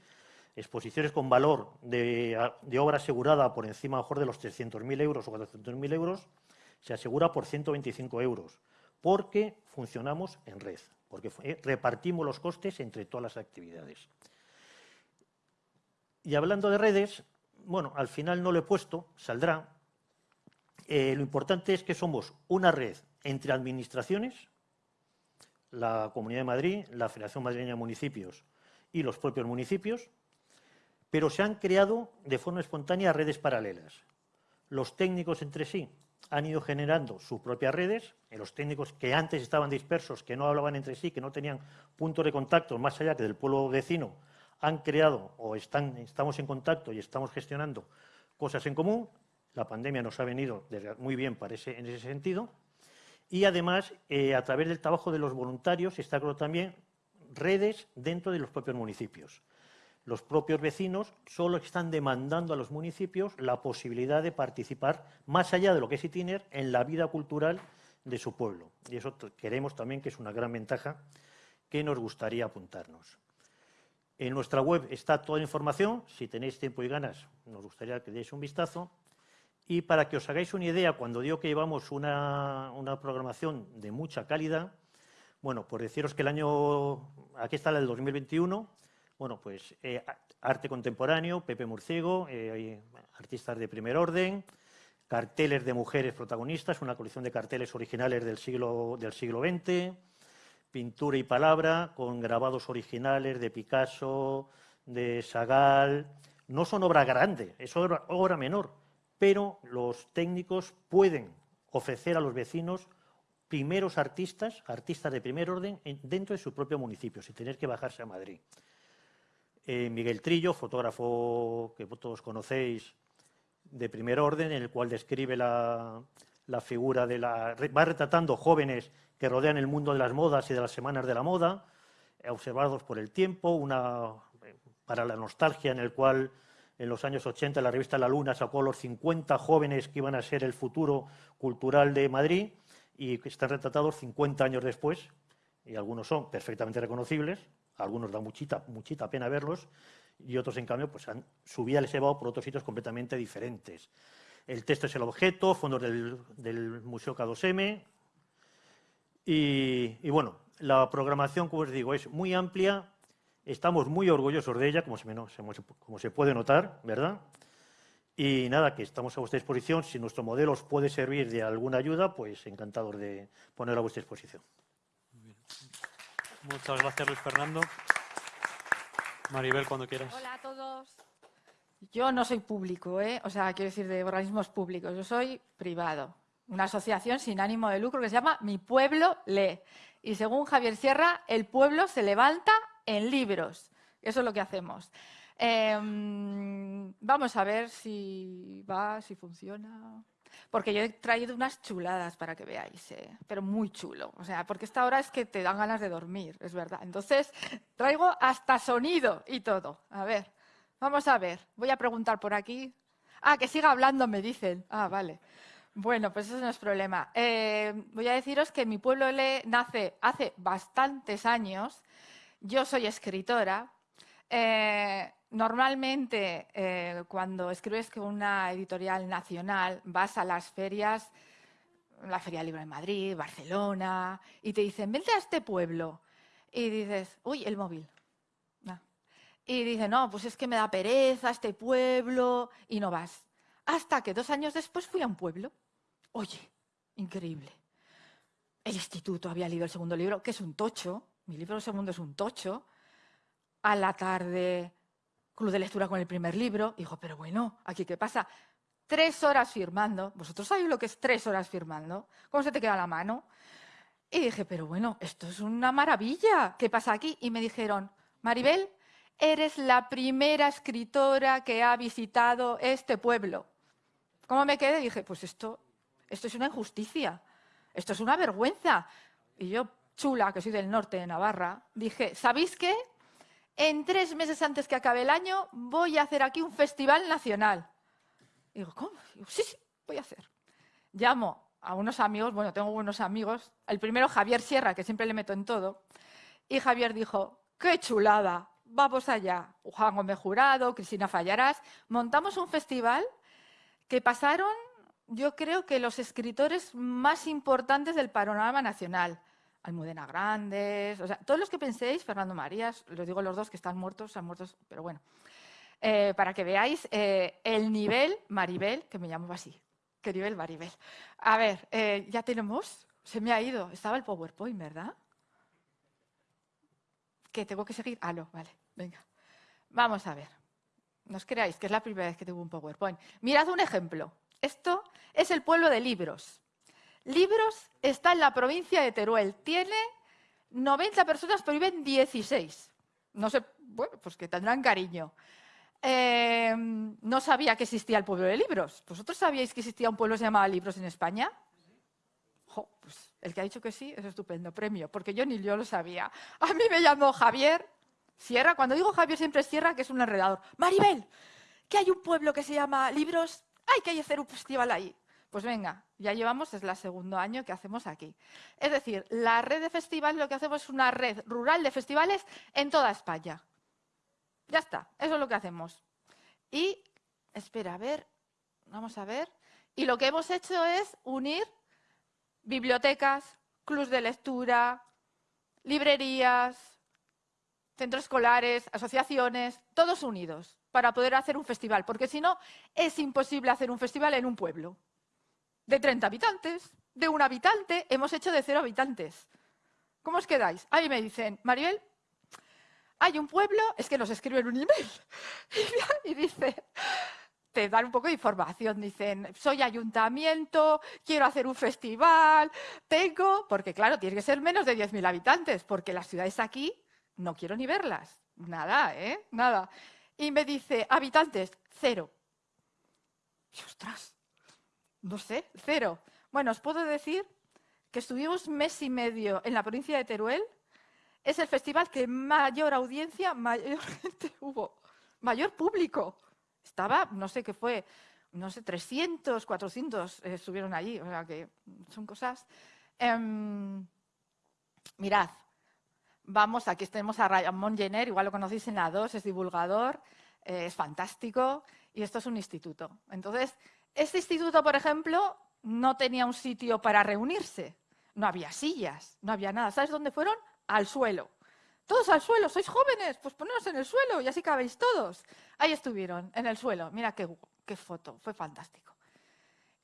S4: exposiciones con valor de, obra asegurada por encima mejor de los 300.000 euros o 400.000 euros, se asegura por 125 euros, porque funcionamos en red, porque eh, repartimos los costes entre todas las actividades. Y hablando de redes, bueno, al final no lo he puesto, saldrá. Eh, lo importante es que somos una red entre administraciones, la Comunidad de Madrid, la Federación Madrileña de Municipios y los propios municipios, pero se han creado de forma espontánea redes paralelas. Los técnicos entre sí han ido generando sus propias redes, los técnicos que antes estaban dispersos, que no hablaban entre sí, que no tenían puntos de contacto más allá que del pueblo vecino, han creado o estamos en contacto y estamos gestionando cosas en común. La pandemia nos ha venido muy bien en ese sentido. Y además, eh, a través del trabajo de los voluntarios, se está creando también redes dentro de los propios municipios. Los propios vecinos solo están demandando a los municipios la posibilidad de participar, más allá de lo que es ITINER, en la vida cultural de su pueblo. Y eso queremos también que es una gran ventaja que nos gustaría apuntarnos. En nuestra web está toda la información. Si tenéis tiempo y ganas, nos gustaría que deis un vistazo. Y para que os hagáis una idea, cuando digo que llevamos una, programación de mucha calidad, bueno, por deciros que el año, aquí está el 2021, bueno, pues eh, arte contemporáneo, Pepe Murciego, eh, artistas de primer orden, carteles de mujeres protagonistas, una colección de carteles originales del siglo, XX, pintura y palabra con grabados originales de Picasso, de Sagal. No son obra grande, es obra menor, pero los técnicos pueden ofrecer a los vecinos primeros artistas, artistas de primer orden, dentro de su propio municipio, sin tener que bajarse a Madrid. Eh, Miguel Trillo, fotógrafo que todos conocéis de primer orden, en el cual describe la, la figura de la... va retratando jóvenes que rodean el mundo de las modas y de las semanas de la moda, observados por el tiempo, una para la nostalgia en el cual en los años 80 la revista La Luna sacó los 50 jóvenes que iban a ser el futuro cultural de Madrid y que están retratados 50 años después, y algunos son perfectamente reconocibles, algunos da muchita, muchita pena verlos, y otros, en cambio, pues han, su vida les ha llevado por otros sitios completamente diferentes. El texto es el objeto, fondos del, Museo K2M. Y, bueno, la programación, como os digo, es muy amplia. Estamos muy orgullosos de ella, como se, como se puede notar, ¿verdad? Y nada, que estamos a vuestra disposición. Si nuestro modelo os puede servir de alguna ayuda, pues encantados de ponerlo a vuestra disposición.
S1: Muchas gracias, Luis Fernando. Maribel, cuando quieras.
S5: Hola a todos. Yo no soy público, ¿eh? o sea, quiero decir de organismos públicos, yo soy privado. Una asociación sin ánimo de lucro que se llama Mi Pueblo Lee. Y según Javier Sierra, el pueblo se levanta en libros. Eso es lo que hacemos. Em, vamos a ver si va, si funciona. Porque yo he traído unas chuladas para que veáis, ¿eh? pero muy chulo. O sea, porque esta hora es que te dan ganas de dormir, es verdad. Entonces, traigo hasta sonido y todo. A ver. Vamos a ver, voy a preguntar por aquí. Ah, que siga hablando, me dicen. Ah, vale. Bueno, pues eso no es problema. Eh, voy a deciros que mi pueblo le nace hace bastantes años. Yo soy escritora. Eh, normalmente, eh, cuando escribes con una editorial nacional, vas a las ferias, la Feria Libre de Madrid, Barcelona, y te dicen, vente a este pueblo. Y dices, uy, el móvil. Y dice, no, pues es que me da pereza este pueblo y no vas. Hasta que dos años después fui a un pueblo. Oye, increíble. El instituto había leído el segundo libro, que es un tocho. Mi libro segundo es un tocho. A la tarde, club de lectura con el primer libro. Dijo, pero bueno, ¿aquí qué pasa? Tres horas firmando. ¿Vosotros sabéis lo que es tres horas firmando? ¿Cómo se te queda la mano? Y dije, pero bueno, esto es una maravilla. ¿Qué pasa aquí? Y me dijeron, Maribel, eres la primera escritora que ha visitado este pueblo. ¿Cómo me quedé? Dije, pues esto, esto es una injusticia, esto es una vergüenza. Y yo, chula, que soy del norte de Navarra, dije, ¿sabéis qué? En tres meses antes que acabe el año voy a hacer aquí un festival nacional. digo, ¿cómo? sí, sí, voy a hacer. Llamo a unos amigos, bueno, tengo buenos amigos, el primero Javier Sierra, que siempre le meto en todo, y Javier dijo, qué chulada, vamos allá. Juan Gómez Jurado, Cristina Fallarás, montamos un festival que pasaron, yo creo que los escritores más importantes del panorama nacional. Almudena Grandes, o sea, todos los que penséis, Fernando Marías, los digo los dos que están muertos, están muertos, pero bueno, eh, para que veáis eh, el nivel Maribel, que me llamo así, qué nivel Maribel. A ver, eh, ya tenemos, se me ha ido, estaba el PowerPoint, ¿verdad? ¿Qué tengo que seguir? Ah, vale, venga. Vamos a ver. No os creáis que es la primera vez que tengo un PowerPoint. Mirad un ejemplo. Esto es el pueblo de Libros. Libros está en la provincia de Teruel. Tiene 90 personas, pero viven 16. No sé, bueno, pues que tendrán cariño. Eh, no sabía que existía el pueblo de Libros. ¿Vosotros sabíais que existía un pueblo que se llamaba Libros en España? pues el que ha dicho que sí es estupendo, premio, porque yo ni yo lo sabía. A mí me llamó Javier Sierra, cuando digo Javier siempre es Sierra, que es un enredador. Maribel, que hay un pueblo que se llama Libros, hay que hacer un festival ahí. Pues venga, ya llevamos, es el segundo año que hacemos aquí. Es decir, la red de festivales lo que hacemos es una red rural de festivales en toda España. Ya está, eso es lo que hacemos. Y, espera, a ver, vamos a ver. Y lo que hemos hecho es unir bibliotecas, clubs de lectura, librerías, centros escolares, asociaciones, todos unidos para poder hacer un festival, porque si no, es imposible hacer un festival en un pueblo. De 30 habitantes, de un habitante, hemos hecho de cero habitantes. ¿Cómo os quedáis? Ahí me dicen, Mariel, hay un pueblo, es que nos escriben un email, y dice, te dan un poco de información. Dicen, soy ayuntamiento, quiero hacer un festival, tengo, porque claro, tiene que ser menos de 10.000 habitantes, porque las ciudades aquí no quiero ni verlas. Nada, ¿eh? Nada. Y me dice, habitantes, cero. Y ostras, no sé, cero. Bueno, os puedo decir que estuvimos mes y medio en la provincia de Teruel. Es el festival que mayor audiencia, mayor gente hubo, mayor público. Estaba, no sé qué fue, no sé, 300, 400 eh, estuvieron allí, o sea que son cosas. Em, mirad, vamos, aquí tenemos a Ramón Jenner, igual lo conocéis en la 2, es divulgador, eh, es fantástico, y esto es un instituto. Entonces, este instituto, por ejemplo, no tenía un sitio para reunirse, no había sillas, no había nada. ¿Sabes dónde fueron? Al suelo. Todos al suelo, sois jóvenes, pues poneros en el suelo y así cabéis todos. Ahí estuvieron, en el suelo. Mira qué, qué foto, fue fantástico.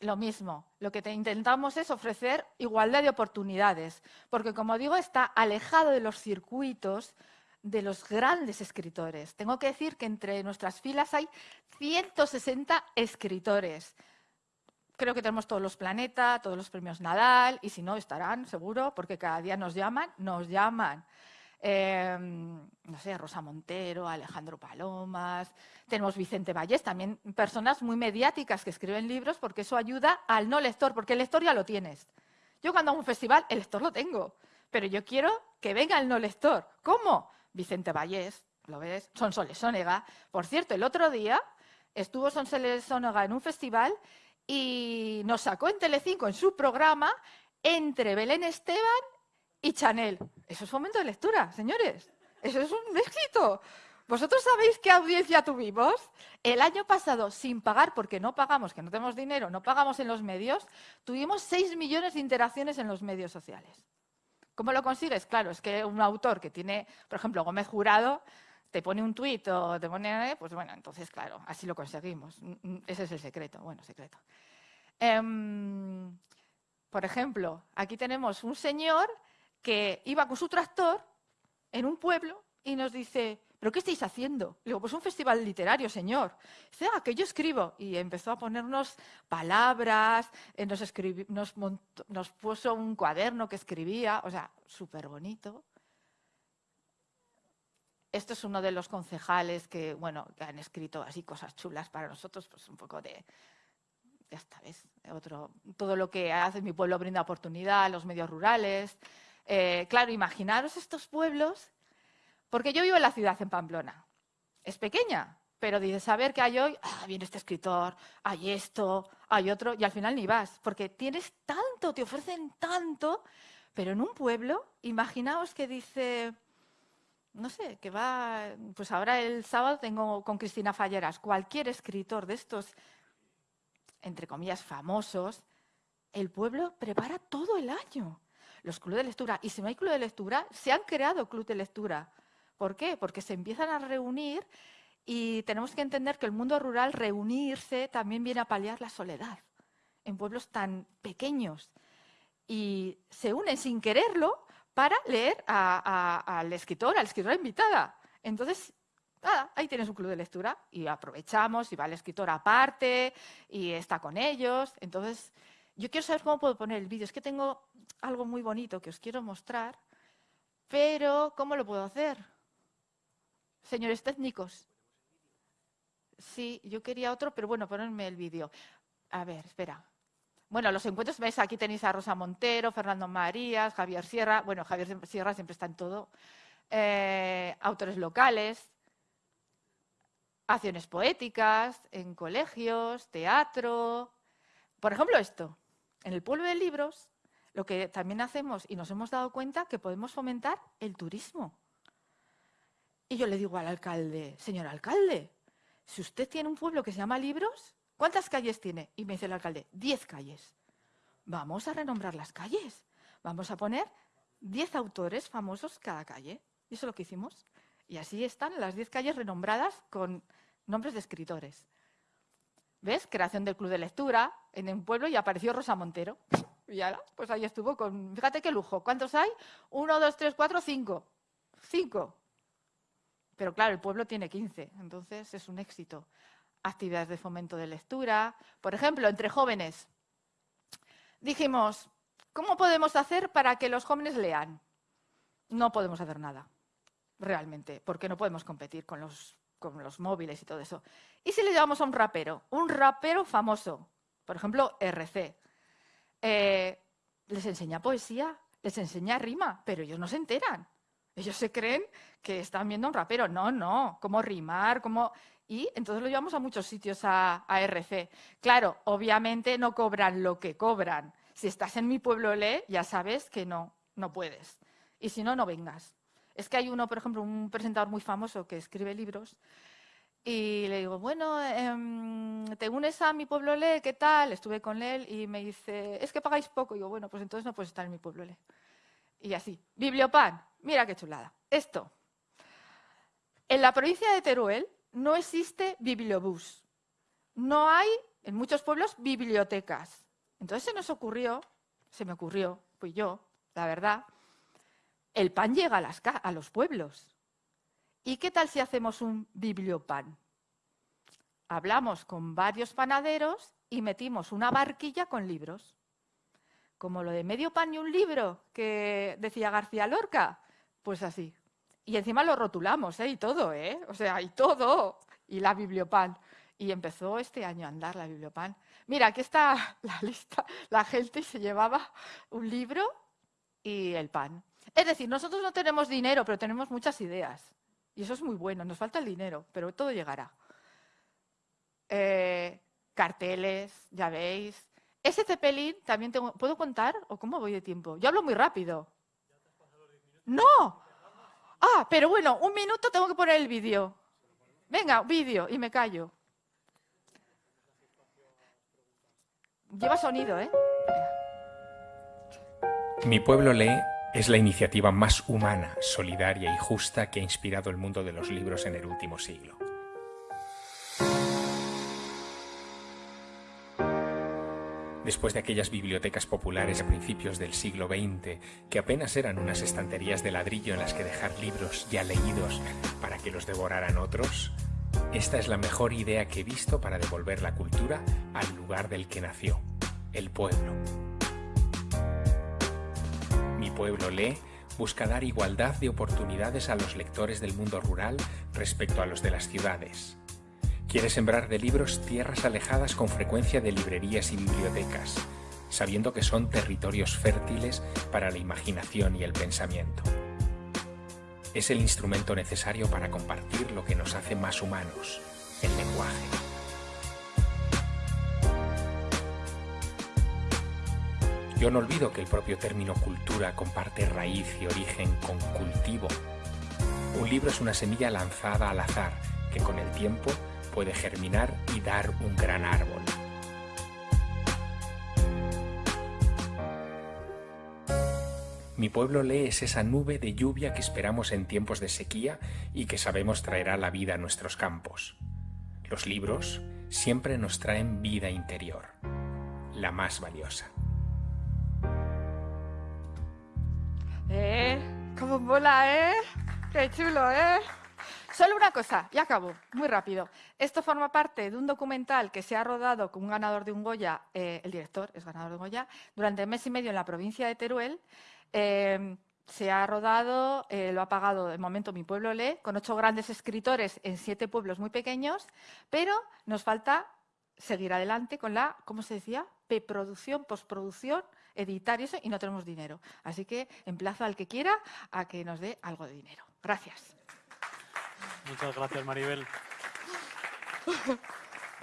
S5: Lo mismo, lo que te intentamos es ofrecer igualdad de oportunidades, porque como digo, está alejado de los circuitos de los grandes escritores. Tengo que decir que entre nuestras filas hay 160 escritores. Creo que tenemos todos los planetas, todos los premios Nadal, y si no, estarán, seguro, porque cada día nos llaman, nos llaman. Em, no sé, Rosa Montero, Alejandro Palomas, tenemos Vicente Vallés, también personas muy mediáticas que escriben libros porque eso ayuda al no lector, porque el lector ya lo tienes. Yo cuando hago un festival, el lector lo tengo, pero yo quiero que venga el no lector. ¿Cómo? Vicente Vallés, ¿lo ves? Sonsoles Sónega. Por cierto, el otro día estuvo Sonsoles Sónega en un festival y nos sacó en Telecinco en su programa entre Belén Esteban y Chanel. Eso es fomento de lectura, señores. Eso es un éxito. ¿Vosotros sabéis qué audiencia tuvimos? El año pasado, sin pagar, porque no pagamos, que no tenemos dinero, no pagamos en los medios, tuvimos 6 millones de interacciones en los medios sociales. ¿Cómo lo consigues? Claro, es que un autor que tiene, por ejemplo, Gómez Jurado, te pone un tuit o te pone, pues bueno, entonces claro, así lo conseguimos. Ese es el secreto, bueno, secreto. Em, por ejemplo, aquí tenemos un señor que iba con su tractor en un pueblo y nos dice, ¿pero qué estáis haciendo? Le digo, pues un festival literario, señor. Dice, ah, que yo escribo. Y empezó a ponernos palabras, eh, nos, puso un cuaderno que escribía, o sea, súper bonito. Esto es uno de los concejales que, bueno, que han escrito así cosas chulas para nosotros, pues un poco de, ya está, ¿ves? Otro, todo lo que hace mi pueblo brinda oportunidad, los medios rurales, eh, claro, imaginaros estos pueblos Porque yo vivo en la ciudad, en Pamplona. Es pequeña, pero dices, saber que hay hoy, ah, viene este escritor, hay esto, hay otro, y al final ni vas, porque tienes tanto, te ofrecen tanto, pero en un pueblo, imaginaos que dice, no sé, que va, pues ahora el sábado tengo con Cristina Falleras, cualquier escritor de estos, entre comillas, famosos, el pueblo prepara todo el año los clubes de lectura. Y si no hay club de lectura, se han creado clubes de lectura. ¿Por qué? Porque se empiezan a reunir y tenemos que entender que el mundo rural, reunirse, también viene a paliar la soledad en pueblos tan pequeños. Y se unen sin quererlo para leer al escritor, a la escritora invitada. Entonces, nada, ahí tienes un club de lectura y aprovechamos y va el escritor aparte y está con ellos. Entonces, yo quiero saber cómo puedo poner el vídeo. Es que tengo algo muy bonito que os quiero mostrar, pero ¿cómo lo puedo hacer? Señores técnicos. Sí, yo quería otro, pero bueno, ponerme el vídeo. A ver, espera. Bueno, los encuentros, ¿ves? Aquí tenéis a Rosa Montero, Fernando Marías, Javier Sierra. Bueno, Javier Sierra siempre está en todo. Eh, autores locales, acciones poéticas, en colegios, teatro. Por ejemplo, esto. En el pueblo de libros, lo que también hacemos y nos hemos dado cuenta que podemos fomentar el turismo. Y yo le digo al alcalde, señor alcalde, si usted tiene un pueblo que se llama Libros, ¿cuántas calles tiene? Y me dice el alcalde, diez calles. Vamos a renombrar las calles. Vamos a poner diez autores famosos cada calle. Y eso es lo que hicimos. Y así están las diez calles renombradas con nombres de escritores. ¿Ves? Creación del club de lectura en un pueblo y apareció Rosa Montero. Y ahora, pues ahí estuvo con... Fíjate qué lujo. ¿Cuántos hay? Uno, dos, tres, cuatro, cinco. Cinco. Pero claro, el pueblo tiene quince. Entonces es un éxito. Actividades de fomento de lectura. Por ejemplo, entre jóvenes. Dijimos, ¿cómo podemos hacer para que los jóvenes lean? No podemos hacer nada, realmente, porque no podemos competir con los con los móviles y todo eso. ¿Y si le llevamos a un rapero? Un rapero famoso, por ejemplo, RC. Eh, les enseña poesía, les enseña rima, pero ellos no se enteran. Ellos se creen que están viendo a un rapero. No, no, cómo rimar, cómo... Y entonces lo llevamos a muchos sitios a, a RC. Claro, obviamente no cobran lo que cobran. Si estás en mi pueblo lee, ya sabes que no, no puedes. Y si no, no vengas. Es que hay uno, por ejemplo, un presentador muy famoso que escribe libros y le digo, bueno, em, ¿te unes a mi pueblo Le? ¿Qué tal? Estuve con él y me dice, es que pagáis poco. Y digo, bueno, pues entonces no puedes estar en mi pueblo Le. Y así, Bibliopan, mira qué chulada. Esto, en la provincia de Teruel no existe bibliobús. No hay, en muchos pueblos, bibliotecas. Entonces se nos ocurrió, se me ocurrió, pues yo, la verdad, el pan llega a, los pueblos. ¿Y qué tal si hacemos un bibliopan? Hablamos con varios panaderos y metimos una barquilla con libros. Como lo de medio pan y un libro que decía García Lorca. Pues así. Y encima lo rotulamos, ¿eh? Y todo, ¿eh? O sea, y todo. Y la bibliopan. Y empezó este año a andar la bibliopan. Mira, aquí está la lista. La gente se llevaba un libro y el pan. Es decir, nosotros no tenemos dinero, pero tenemos muchas ideas. Y eso es muy bueno, nos falta el dinero, pero todo llegará. Eh, carteles, ya veis. Ese cepelín también tengo... ¿Puedo contar o cómo voy de tiempo? Yo hablo muy rápido. ¡No! Ah, pero bueno, un minuto tengo que poner el vídeo. Venga, vídeo y me callo. Lleva sonido, ¿eh?
S6: Mi pueblo lee es la iniciativa más humana, solidaria y justa que ha inspirado el mundo de los libros en el último siglo. Después de aquellas bibliotecas populares a principios del siglo XX, que apenas eran unas estanterías de ladrillo en las que dejar libros ya leídos para que los devoraran otros, esta es la mejor idea que he visto para devolver la cultura al lugar del que nació, el pueblo. Mi pueblo lee busca dar igualdad de oportunidades a los lectores del mundo rural respecto a los de las ciudades. Quiere sembrar de libros tierras alejadas con frecuencia de librerías y bibliotecas, sabiendo que son territorios fértiles para la imaginación y el pensamiento. es el instrumento necesario para compartir lo que nos hace más humanos, el lenguaje. Yo no olvido que el propio término cultura comparte raíz y origen con cultivo. Un libro es una semilla lanzada al azar que con el tiempo puede germinar y dar un gran árbol. Mi pueblo lee es esa nube de lluvia que esperamos en tiempos de sequía y que sabemos traerá la vida a nuestros campos. Los libros siempre nos traen vida interior, la más valiosa.
S5: Eh, cómo mola, ¿eh? Qué chulo, ¿eh? Solo una cosa, y acabo, muy rápido. Esto forma parte de un documental que se ha rodado con un ganador de un Goya, eh, el director es ganador de un Goya, durante mes y medio en la provincia de Teruel. Eh, se ha rodado, eh, lo ha pagado de momento Mi Pueblo Lee, con ocho grandes escritores en siete pueblos muy pequeños, pero nos falta seguir adelante con la, ¿cómo se decía? Preproducción, postproducción, editar y eso, y no tenemos dinero. Así que emplazo al que quiera a que nos dé algo de dinero. Gracias.
S1: Muchas gracias, Maribel.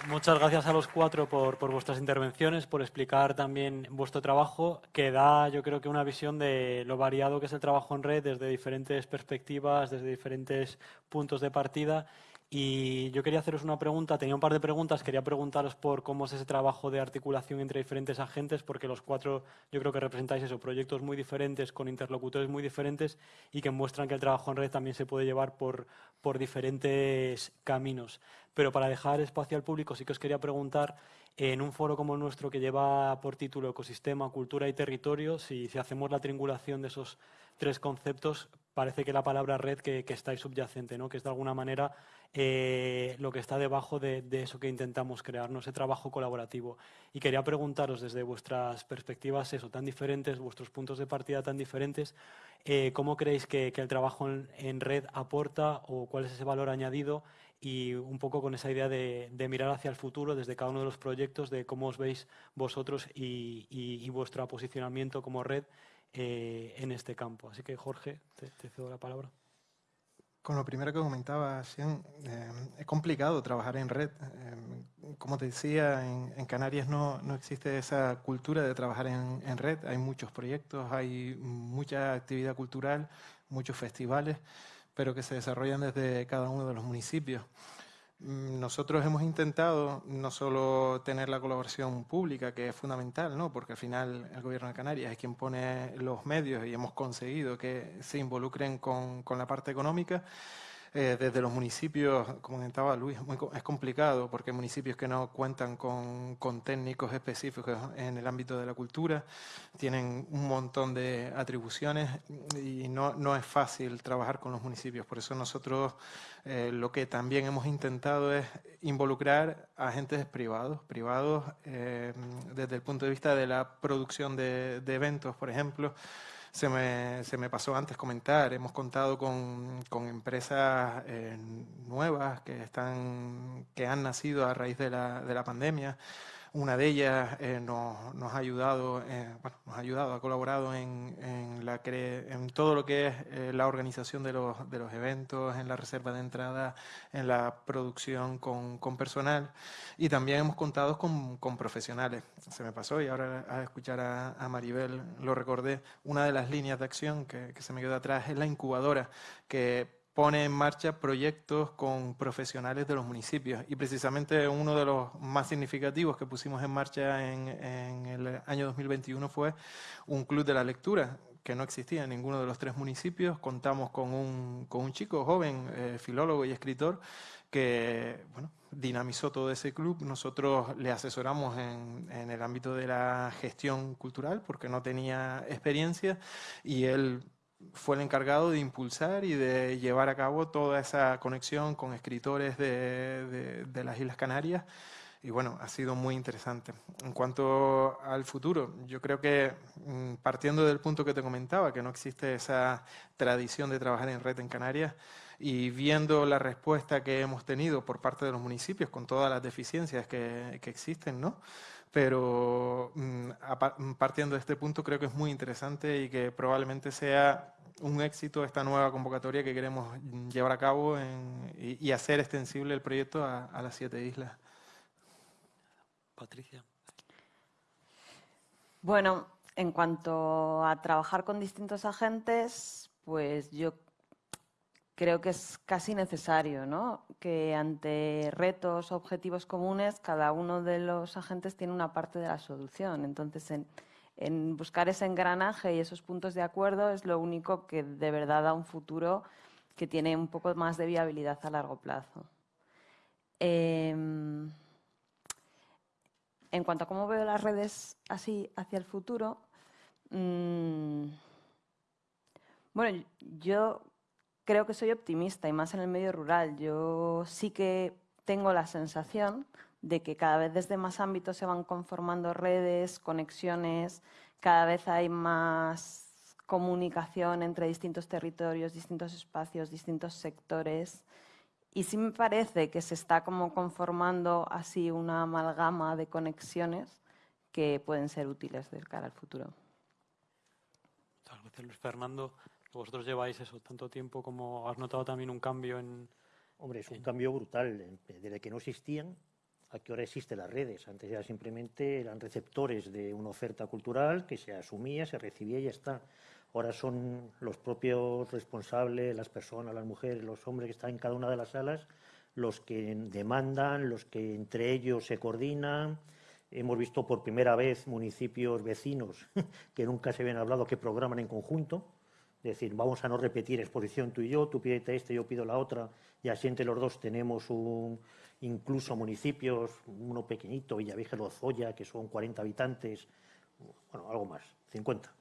S1: Muchas gracias a los cuatro por, por, vuestras intervenciones, por explicar también vuestro trabajo, que da yo creo que una visión de lo variado que es el trabajo en red desde diferentes perspectivas, desde diferentes puntos de partida y yo quería haceros una pregunta, tenía un par de preguntas, quería preguntaros por cómo es ese trabajo de articulación entre diferentes agentes, porque los cuatro yo creo que representáis eso, proyectos muy diferentes, con interlocutores muy diferentes y que muestran que el trabajo en red también se puede llevar por, por diferentes caminos. Pero para dejar espacio al público sí que os quería preguntar, en un foro como el nuestro que lleva por título Ecosistema, Cultura y Territorio, si, si hacemos la triangulación de esos tres conceptos, parece que la palabra red que, que está ahí subyacente, ¿no? que es de alguna manera eh, lo que está debajo de, de, eso que intentamos crear, ¿no? ese trabajo colaborativo. Y quería preguntaros desde vuestras perspectivas eso, tan diferentes, vuestros puntos de partida tan diferentes, eh, ¿cómo creéis que, que el trabajo en, en, red aporta o cuál es ese valor añadido? Y un poco con esa idea de, de, mirar hacia el futuro desde cada uno de los proyectos, de cómo os veis vosotros y, y, y vuestro posicionamiento como red eh, en este campo. Así que, Jorge, te, te, cedo la palabra.
S2: Con lo primero que comentaba, Sian, eh, es complicado trabajar en red. Eh, como te decía, en, en Canarias no, no, existe esa cultura de trabajar en, en, red. Hay muchos proyectos, hay mucha actividad cultural, muchos festivales, pero que se desarrollan desde cada uno de los municipios. Mm, nosotros hemos intentado no solo tener la colaboración pública, que es fundamental, ¿no? porque al final el Gobierno de Canarias es quien pone los medios y hemos conseguido que se involucren con, con la parte económica, eh, desde los municipios, como comentaba Luis, muy, es complicado porque municipios que no cuentan con, con, técnicos específicos en el ámbito de la cultura, tienen un montón de atribuciones y no, no es fácil trabajar con los municipios. Por eso nosotros eh, lo que también hemos intentado es involucrar a agentes privados, privados eh, desde el punto de vista de la producción de eventos, por ejemplo, se me, se me, pasó antes comentar, hemos contado con, con empresas eh, nuevas que, están, que han nacido a raíz de la, de la pandemia. Una de ellas eh, nos, nos, ha ayudado, eh, bueno, nos ha ayudado, ha colaborado en, en, la en todo lo que es eh, la organización de los, de los eventos, en la reserva de entrada, en la producción con, con personal y también hemos contado con, con, profesionales. Se me pasó y ahora a escuchar a, a, Maribel lo recordé. Una de las líneas de acción que, que se me quedó atrás es la incubadora que pone en marcha proyectos con profesionales de los municipios. Y precisamente uno de los más significativos que pusimos en marcha en, en, el año 2021 fue un club de la lectura que no existía en ninguno de los tres municipios. Contamos con un, con un chico joven, eh, filólogo y escritor, que bueno, dinamizó todo ese club. Nosotros le asesoramos en, en el ámbito de la gestión cultural porque no tenía experiencia y él fue el encargado de impulsar y de llevar a cabo toda esa conexión con escritores de, las Islas Canarias. Y bueno, ha sido muy interesante. En cuanto al futuro, yo creo que mm, partiendo del punto que te comentaba, que no existe esa tradición de trabajar en red en Canarias, y viendo la respuesta que hemos tenido por parte de los municipios con todas las deficiencias que, que existen, ¿no? Pero mm, mm, partiendo de este punto creo que es muy interesante y que probablemente sea un éxito esta nueva convocatoria que queremos llevar a cabo y, hacer extensible el proyecto a, a las siete islas.
S1: Patricia.
S3: Bueno, en cuanto a trabajar con distintos agentes, pues yo creo que es casi necesario, ¿no? Que ante retos, objetivos comunes, cada uno de los agentes tiene una parte de la solución. Entonces, en, buscar ese engranaje y esos puntos de acuerdo es lo único que de verdad da un futuro que tiene un poco más de viabilidad a largo plazo. Em, en cuanto a cómo veo las redes así hacia el futuro, mmm, bueno, yo creo que soy optimista y más en el medio rural. Yo sí que tengo la sensación de que cada vez desde más ámbitos se van conformando redes, conexiones, cada vez hay más comunicación entre distintos territorios, distintos espacios, distintos sectores. Y sí me parece que se está como conformando así una amalgama de conexiones que pueden ser útiles de cara al futuro.
S1: Muchas gracias, Luis Fernando. Vosotros lleváis eso tanto tiempo como has notado también un cambio en...
S4: Hombre, es un cambio brutal. Desde que no existían, a que ahora existen las redes. Antes ya simplemente eran receptores de una oferta cultural que se asumía, se recibía y ya está. Ahora son los propios responsables, las personas, las mujeres, los hombres que están en cada una de las salas, los que demandan, los que entre ellos se coordinan. Hemos visto por primera vez municipios vecinos que nunca se habían hablado que programan en conjunto decir, vamos a no repetir exposición tú y yo, tú pídete este, yo pido la otra, y así entre los dos tenemos un, incluso municipios, uno pequeñito, Villavieja Lozoya, que son 40 habitantes, bueno, algo más, 50.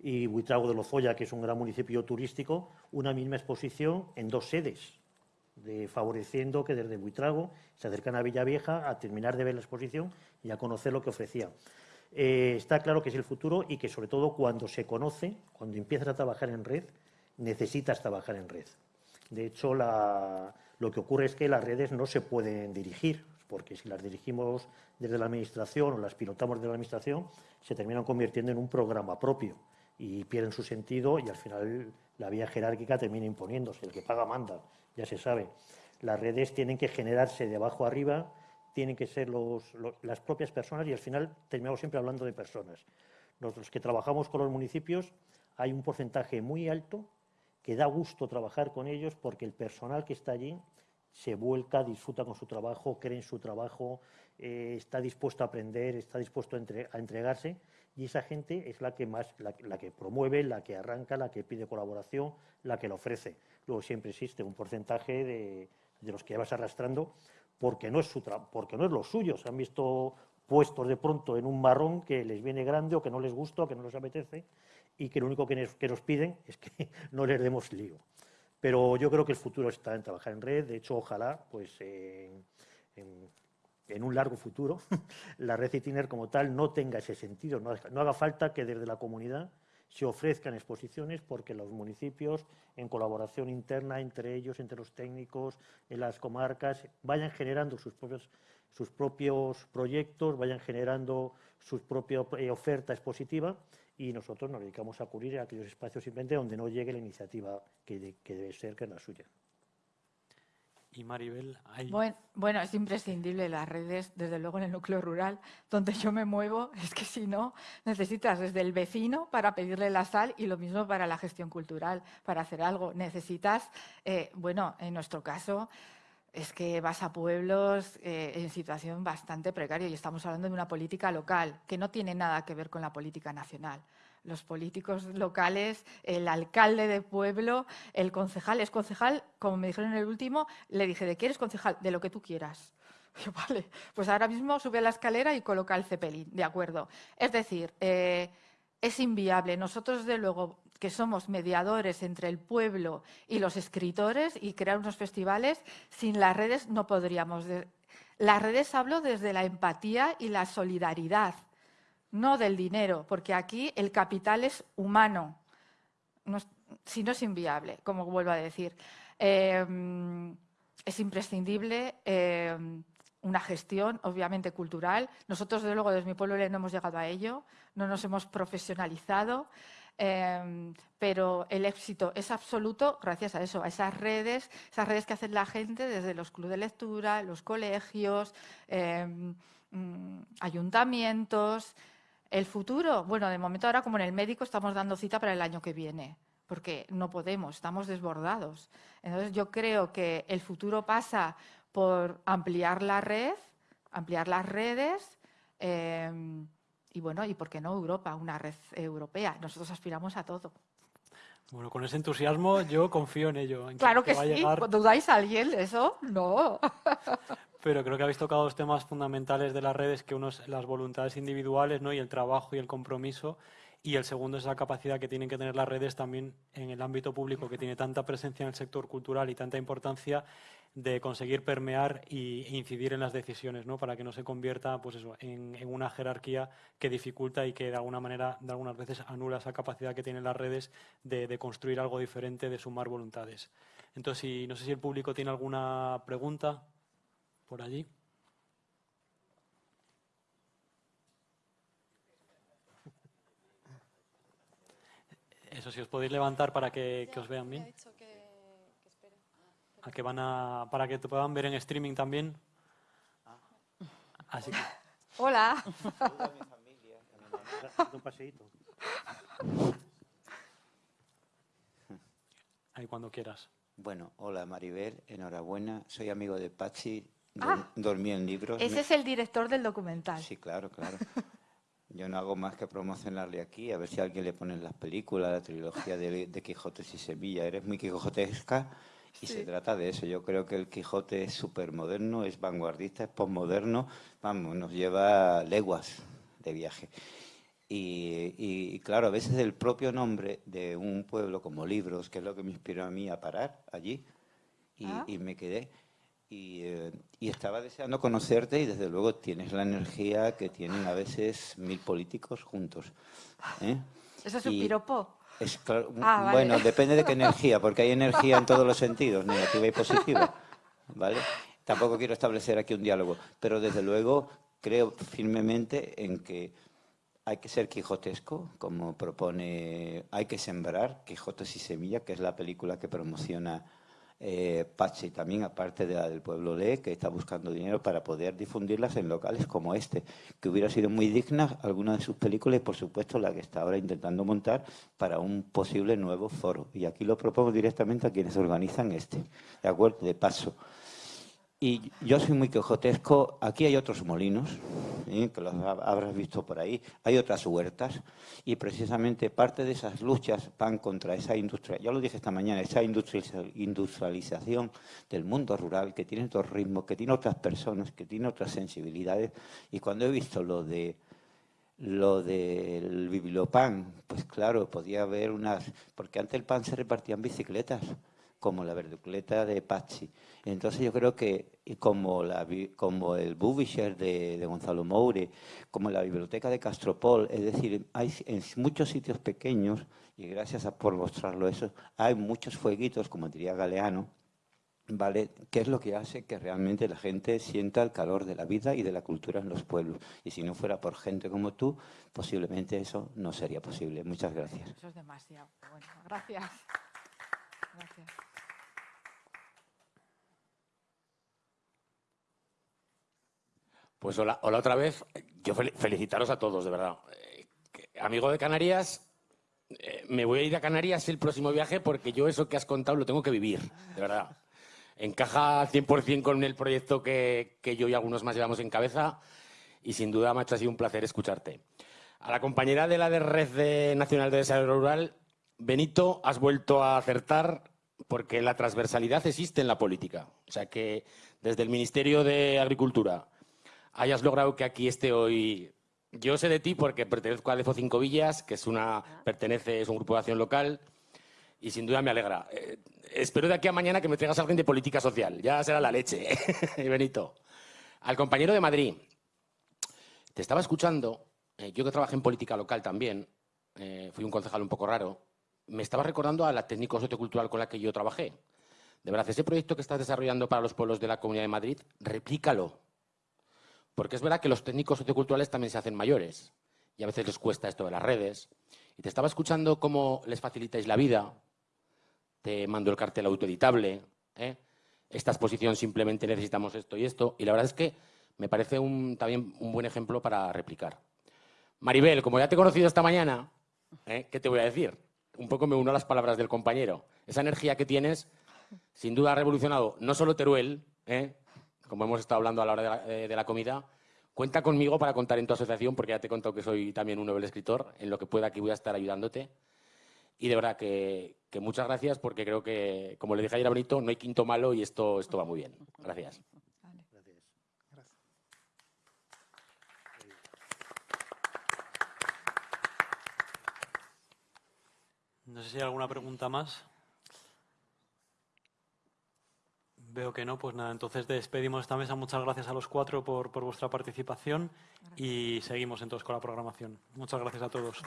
S4: Y Buitrago de Lozoya, que es un gran municipio turístico, una misma exposición en dos sedes, de, favoreciendo que desde Buitrago se acercan a Villavieja a terminar de ver la exposición y a conocer lo que ofrecía. Eh, está claro que es el futuro y que sobre todo cuando se conoce, cuando empiezas a trabajar en red, necesitas trabajar en red. De hecho, lo que ocurre es que las redes no se pueden dirigir, porque si las dirigimos desde la administración o las pilotamos desde la administración, se terminan convirtiendo en un programa propio y pierden su sentido y al final la vía jerárquica termina imponiéndose. El que paga manda, ya se sabe. Las redes tienen que generarse de abajo arriba tienen que ser las propias personas y al final terminamos siempre hablando de personas. Nosotros que trabajamos con los municipios hay un porcentaje muy alto que da gusto trabajar con ellos porque el personal que está allí se vuelca, disfruta con su trabajo, cree en su trabajo, eh, está dispuesto a aprender, está dispuesto a, entregarse y esa gente es la que más, la, que promueve, la que arranca, la que pide colaboración, la que la ofrece. Luego siempre existe un porcentaje de, de los que vas arrastrando porque no es, su porque no es lo suyo. Se han visto puestos de pronto en un marrón que les viene grande o que no les gusta o que no les apetece y que lo único que nos, piden es que no les demos lío. Pero yo creo que el futuro está en trabajar en red. De hecho, ojalá, pues, en, un largo futuro, la red Itiner como tal no tenga ese sentido. no haga falta que desde la comunidad se ofrezcan exposiciones porque los municipios, en colaboración interna entre ellos, entre los técnicos, en las comarcas, vayan generando sus propios, sus propios proyectos, vayan generando su propia eh, oferta expositiva y nosotros nos dedicamos a cubrir aquellos espacios simplemente donde no llegue la iniciativa que, que debe ser, que es la suya.
S1: Y Maribel, hay...
S5: Bueno, es imprescindible las redes, desde luego en el núcleo rural, donde yo me muevo, es que si no, necesitas desde el vecino para pedirle la sal y lo mismo para la gestión cultural, para hacer algo. Necesitas, eh, bueno, en nuestro caso, es que vas a pueblos eh, en situación bastante precaria y estamos hablando de una política local que no tiene nada que ver con la política nacional los políticos locales, el alcalde de pueblo, el concejal. Es concejal, como me dijeron en el último, le dije, ¿de qué eres concejal? De lo que tú quieras. Vale, pues ahora mismo sube la escalera y coloca el cepelín, de acuerdo. Es decir, eh, es inviable. Nosotros, de luego, que somos mediadores entre el pueblo y los escritores y crear unos festivales, sin las redes no podríamos. Las redes hablo desde la empatía y la solidaridad no del dinero, porque aquí el capital es humano, si no es inviable, como vuelvo a decir. Em, es imprescindible em, una gestión, obviamente, cultural. Nosotros, desde luego, desde mi pueblo no hemos llegado a ello, no nos hemos profesionalizado, em, pero el éxito es absoluto gracias a eso, a esas redes, esas redes que hacen la gente desde los clubes de lectura, los colegios, mm, ayuntamientos. El futuro, bueno, de momento ahora como en el médico estamos dando cita para el año que viene porque no podemos, estamos desbordados. Entonces yo creo que el futuro pasa por ampliar la red, ampliar las redes em, y bueno, y por qué no Europa, una red europea. Nosotros aspiramos a todo.
S1: Bueno, con ese entusiasmo yo confío en ello.
S5: claro que, sí, ¿dudáis a alguien de eso? No.
S1: Pero creo que habéis tocado dos temas fundamentales de las redes, que uno es las voluntades individuales ¿no? y el trabajo y el compromiso, y el segundo es la capacidad que tienen que tener las redes también en el ámbito público, que tiene tanta presencia en el sector cultural y tanta importancia de conseguir permear e incidir en las decisiones, ¿no? para que no se convierta pues eso, en, una jerarquía que dificulta y que de alguna manera, de algunas veces, anula esa capacidad que tienen las redes de, construir algo diferente, de sumar voluntades. Entonces, no sé si el público tiene alguna pregunta por allí. Eso, si os podéis levantar para que, os vean bien. a que van a, para que te puedan ver en streaming también. Así que...
S5: Hola.
S1: Ahí cuando quieras.
S7: Bueno, hola Maribel, enhorabuena. Soy amigo de Pachi, ah. dormí en libros.
S5: Ese es el director del documental.
S7: Sí, claro, claro. Yo no hago más que promocionarle aquí, a ver si a alguien le ponen las películas, la trilogía de, de Quijotes y Sevilla. Eres muy quijotesca y se trata de eso. Yo creo que el Quijote es súper moderno, es vanguardista, es postmoderno. Vamos, nos lleva leguas de viaje. Y, claro, a veces el propio nombre de un pueblo como Libros, que es lo que me inspiró a mí a parar allí, y, ah. y me quedé. Eh, y, estaba deseando conocerte y desde luego tienes la energía que tienen a veces mil políticos juntos. ¿eh?
S5: ¿Eso es un piropo?
S7: Ah, bueno, depende de qué energía, porque hay energía en todos los sentidos, negativa y positiva. ¿vale? Tampoco quiero establecer aquí un diálogo, pero desde luego creo firmemente en que hay que ser quijotesco, como propone, hay que sembrar Quijotes y Semilla, que es la película que promociona eh, Pachi también, aparte de la del pueblo Lee, que está buscando dinero para poder difundirlas en locales como este, que hubiera sido muy digna alguna de sus películas y, por supuesto, la que está ahora intentando montar para un posible nuevo foro. Y aquí lo propongo directamente a quienes organizan este, ¿de acuerdo? De paso. Y yo soy muy quejotesco. Aquí hay otros molinos, ¿eh? que los habrás visto por ahí. Hay otras huertas. Y precisamente parte de esas luchas van contra esa industria. Ya lo dije esta mañana, esa industrialización del mundo rural que tiene otros ritmos, que tiene otras personas, que tiene otras sensibilidades. Y cuando he visto lo de lo del bibliopan, pues claro, podía haber unas... Porque antes el pan se repartía en bicicletas como la verducleta de Pachi. Entonces yo creo que como, la, como el Bubisher de, Gonzalo Moure, como la biblioteca de Castropol, es decir, hay en muchos sitios pequeños, y gracias a, por mostrarlo eso, hay muchos fueguitos, como diría Galeano, ¿vale? ¿Qué es lo que hace que realmente la gente sienta el calor de la vida y de la cultura en los pueblos? Y si no fuera por gente como tú, posiblemente eso no sería posible. Muchas gracias.
S5: Eso es demasiado. Bueno, gracias. Gracias.
S8: Pues hola, hola otra vez. Yo felicitaros a todos, de verdad. Eh, amigo de Canarias, eh, me voy a ir a Canarias el próximo viaje porque yo eso que has contado lo tengo que vivir, de verdad. Encaja 100% con el proyecto que, yo y algunos más llevamos en cabeza y sin duda, macho, ha sido un placer escucharte. A la compañera de la de Red Nacional de Desarrollo Rural, Benito, has vuelto a acertar porque la transversalidad existe en la política. O sea que desde el Ministerio de Agricultura, hayas logrado que aquí esté hoy. Yo sé de ti porque pertenezco a Defo Cinco Villas, que es una pertenece es un grupo de acción local y sin duda me alegra. Eh, espero de aquí a mañana que me traigas a alguien de política social. Ya será la leche, Benito. Al compañero de Madrid. Te estaba escuchando. Eh, yo que trabajé en política local también. Eh, fui un concejal un poco raro. Me estaba recordando a la técnico sociocultural con la que yo trabajé. De verdad, ese proyecto que estás desarrollando para los pueblos de la Comunidad de Madrid, replícalo Porque es verdad que los técnicos socioculturales también se hacen mayores y a veces les cuesta esto de las redes. Y te estaba escuchando cómo les facilitáis la vida. Te mando el cartel autoeditable. ¿eh? Esta exposición simplemente necesitamos esto y esto. Y la verdad es que me parece un, también un buen ejemplo para replicar. Maribel, como ya te he conocido esta mañana, ¿eh? ¿qué te voy a decir? Un poco me uno a las palabras del compañero. Esa energía que tienes, sin duda ha revolucionado no solo Teruel, ¿eh? Como hemos estado hablando a la hora de la, eh, de la, comida, cuenta conmigo para contar en tu asociación, porque ya te he contado que soy también un nuevo escritor, en lo que pueda aquí voy a estar ayudándote. Y de verdad que, que, muchas gracias, porque creo que, como le dije ayer a Benito, no hay quinto malo y esto, esto va muy bien. Gracias.
S1: No sé si hay alguna pregunta más. Veo que no, pues nada, entonces despedimos esta mesa. Muchas gracias a los cuatro por, por vuestra participación y seguimos entonces con la programación. Muchas gracias a todos.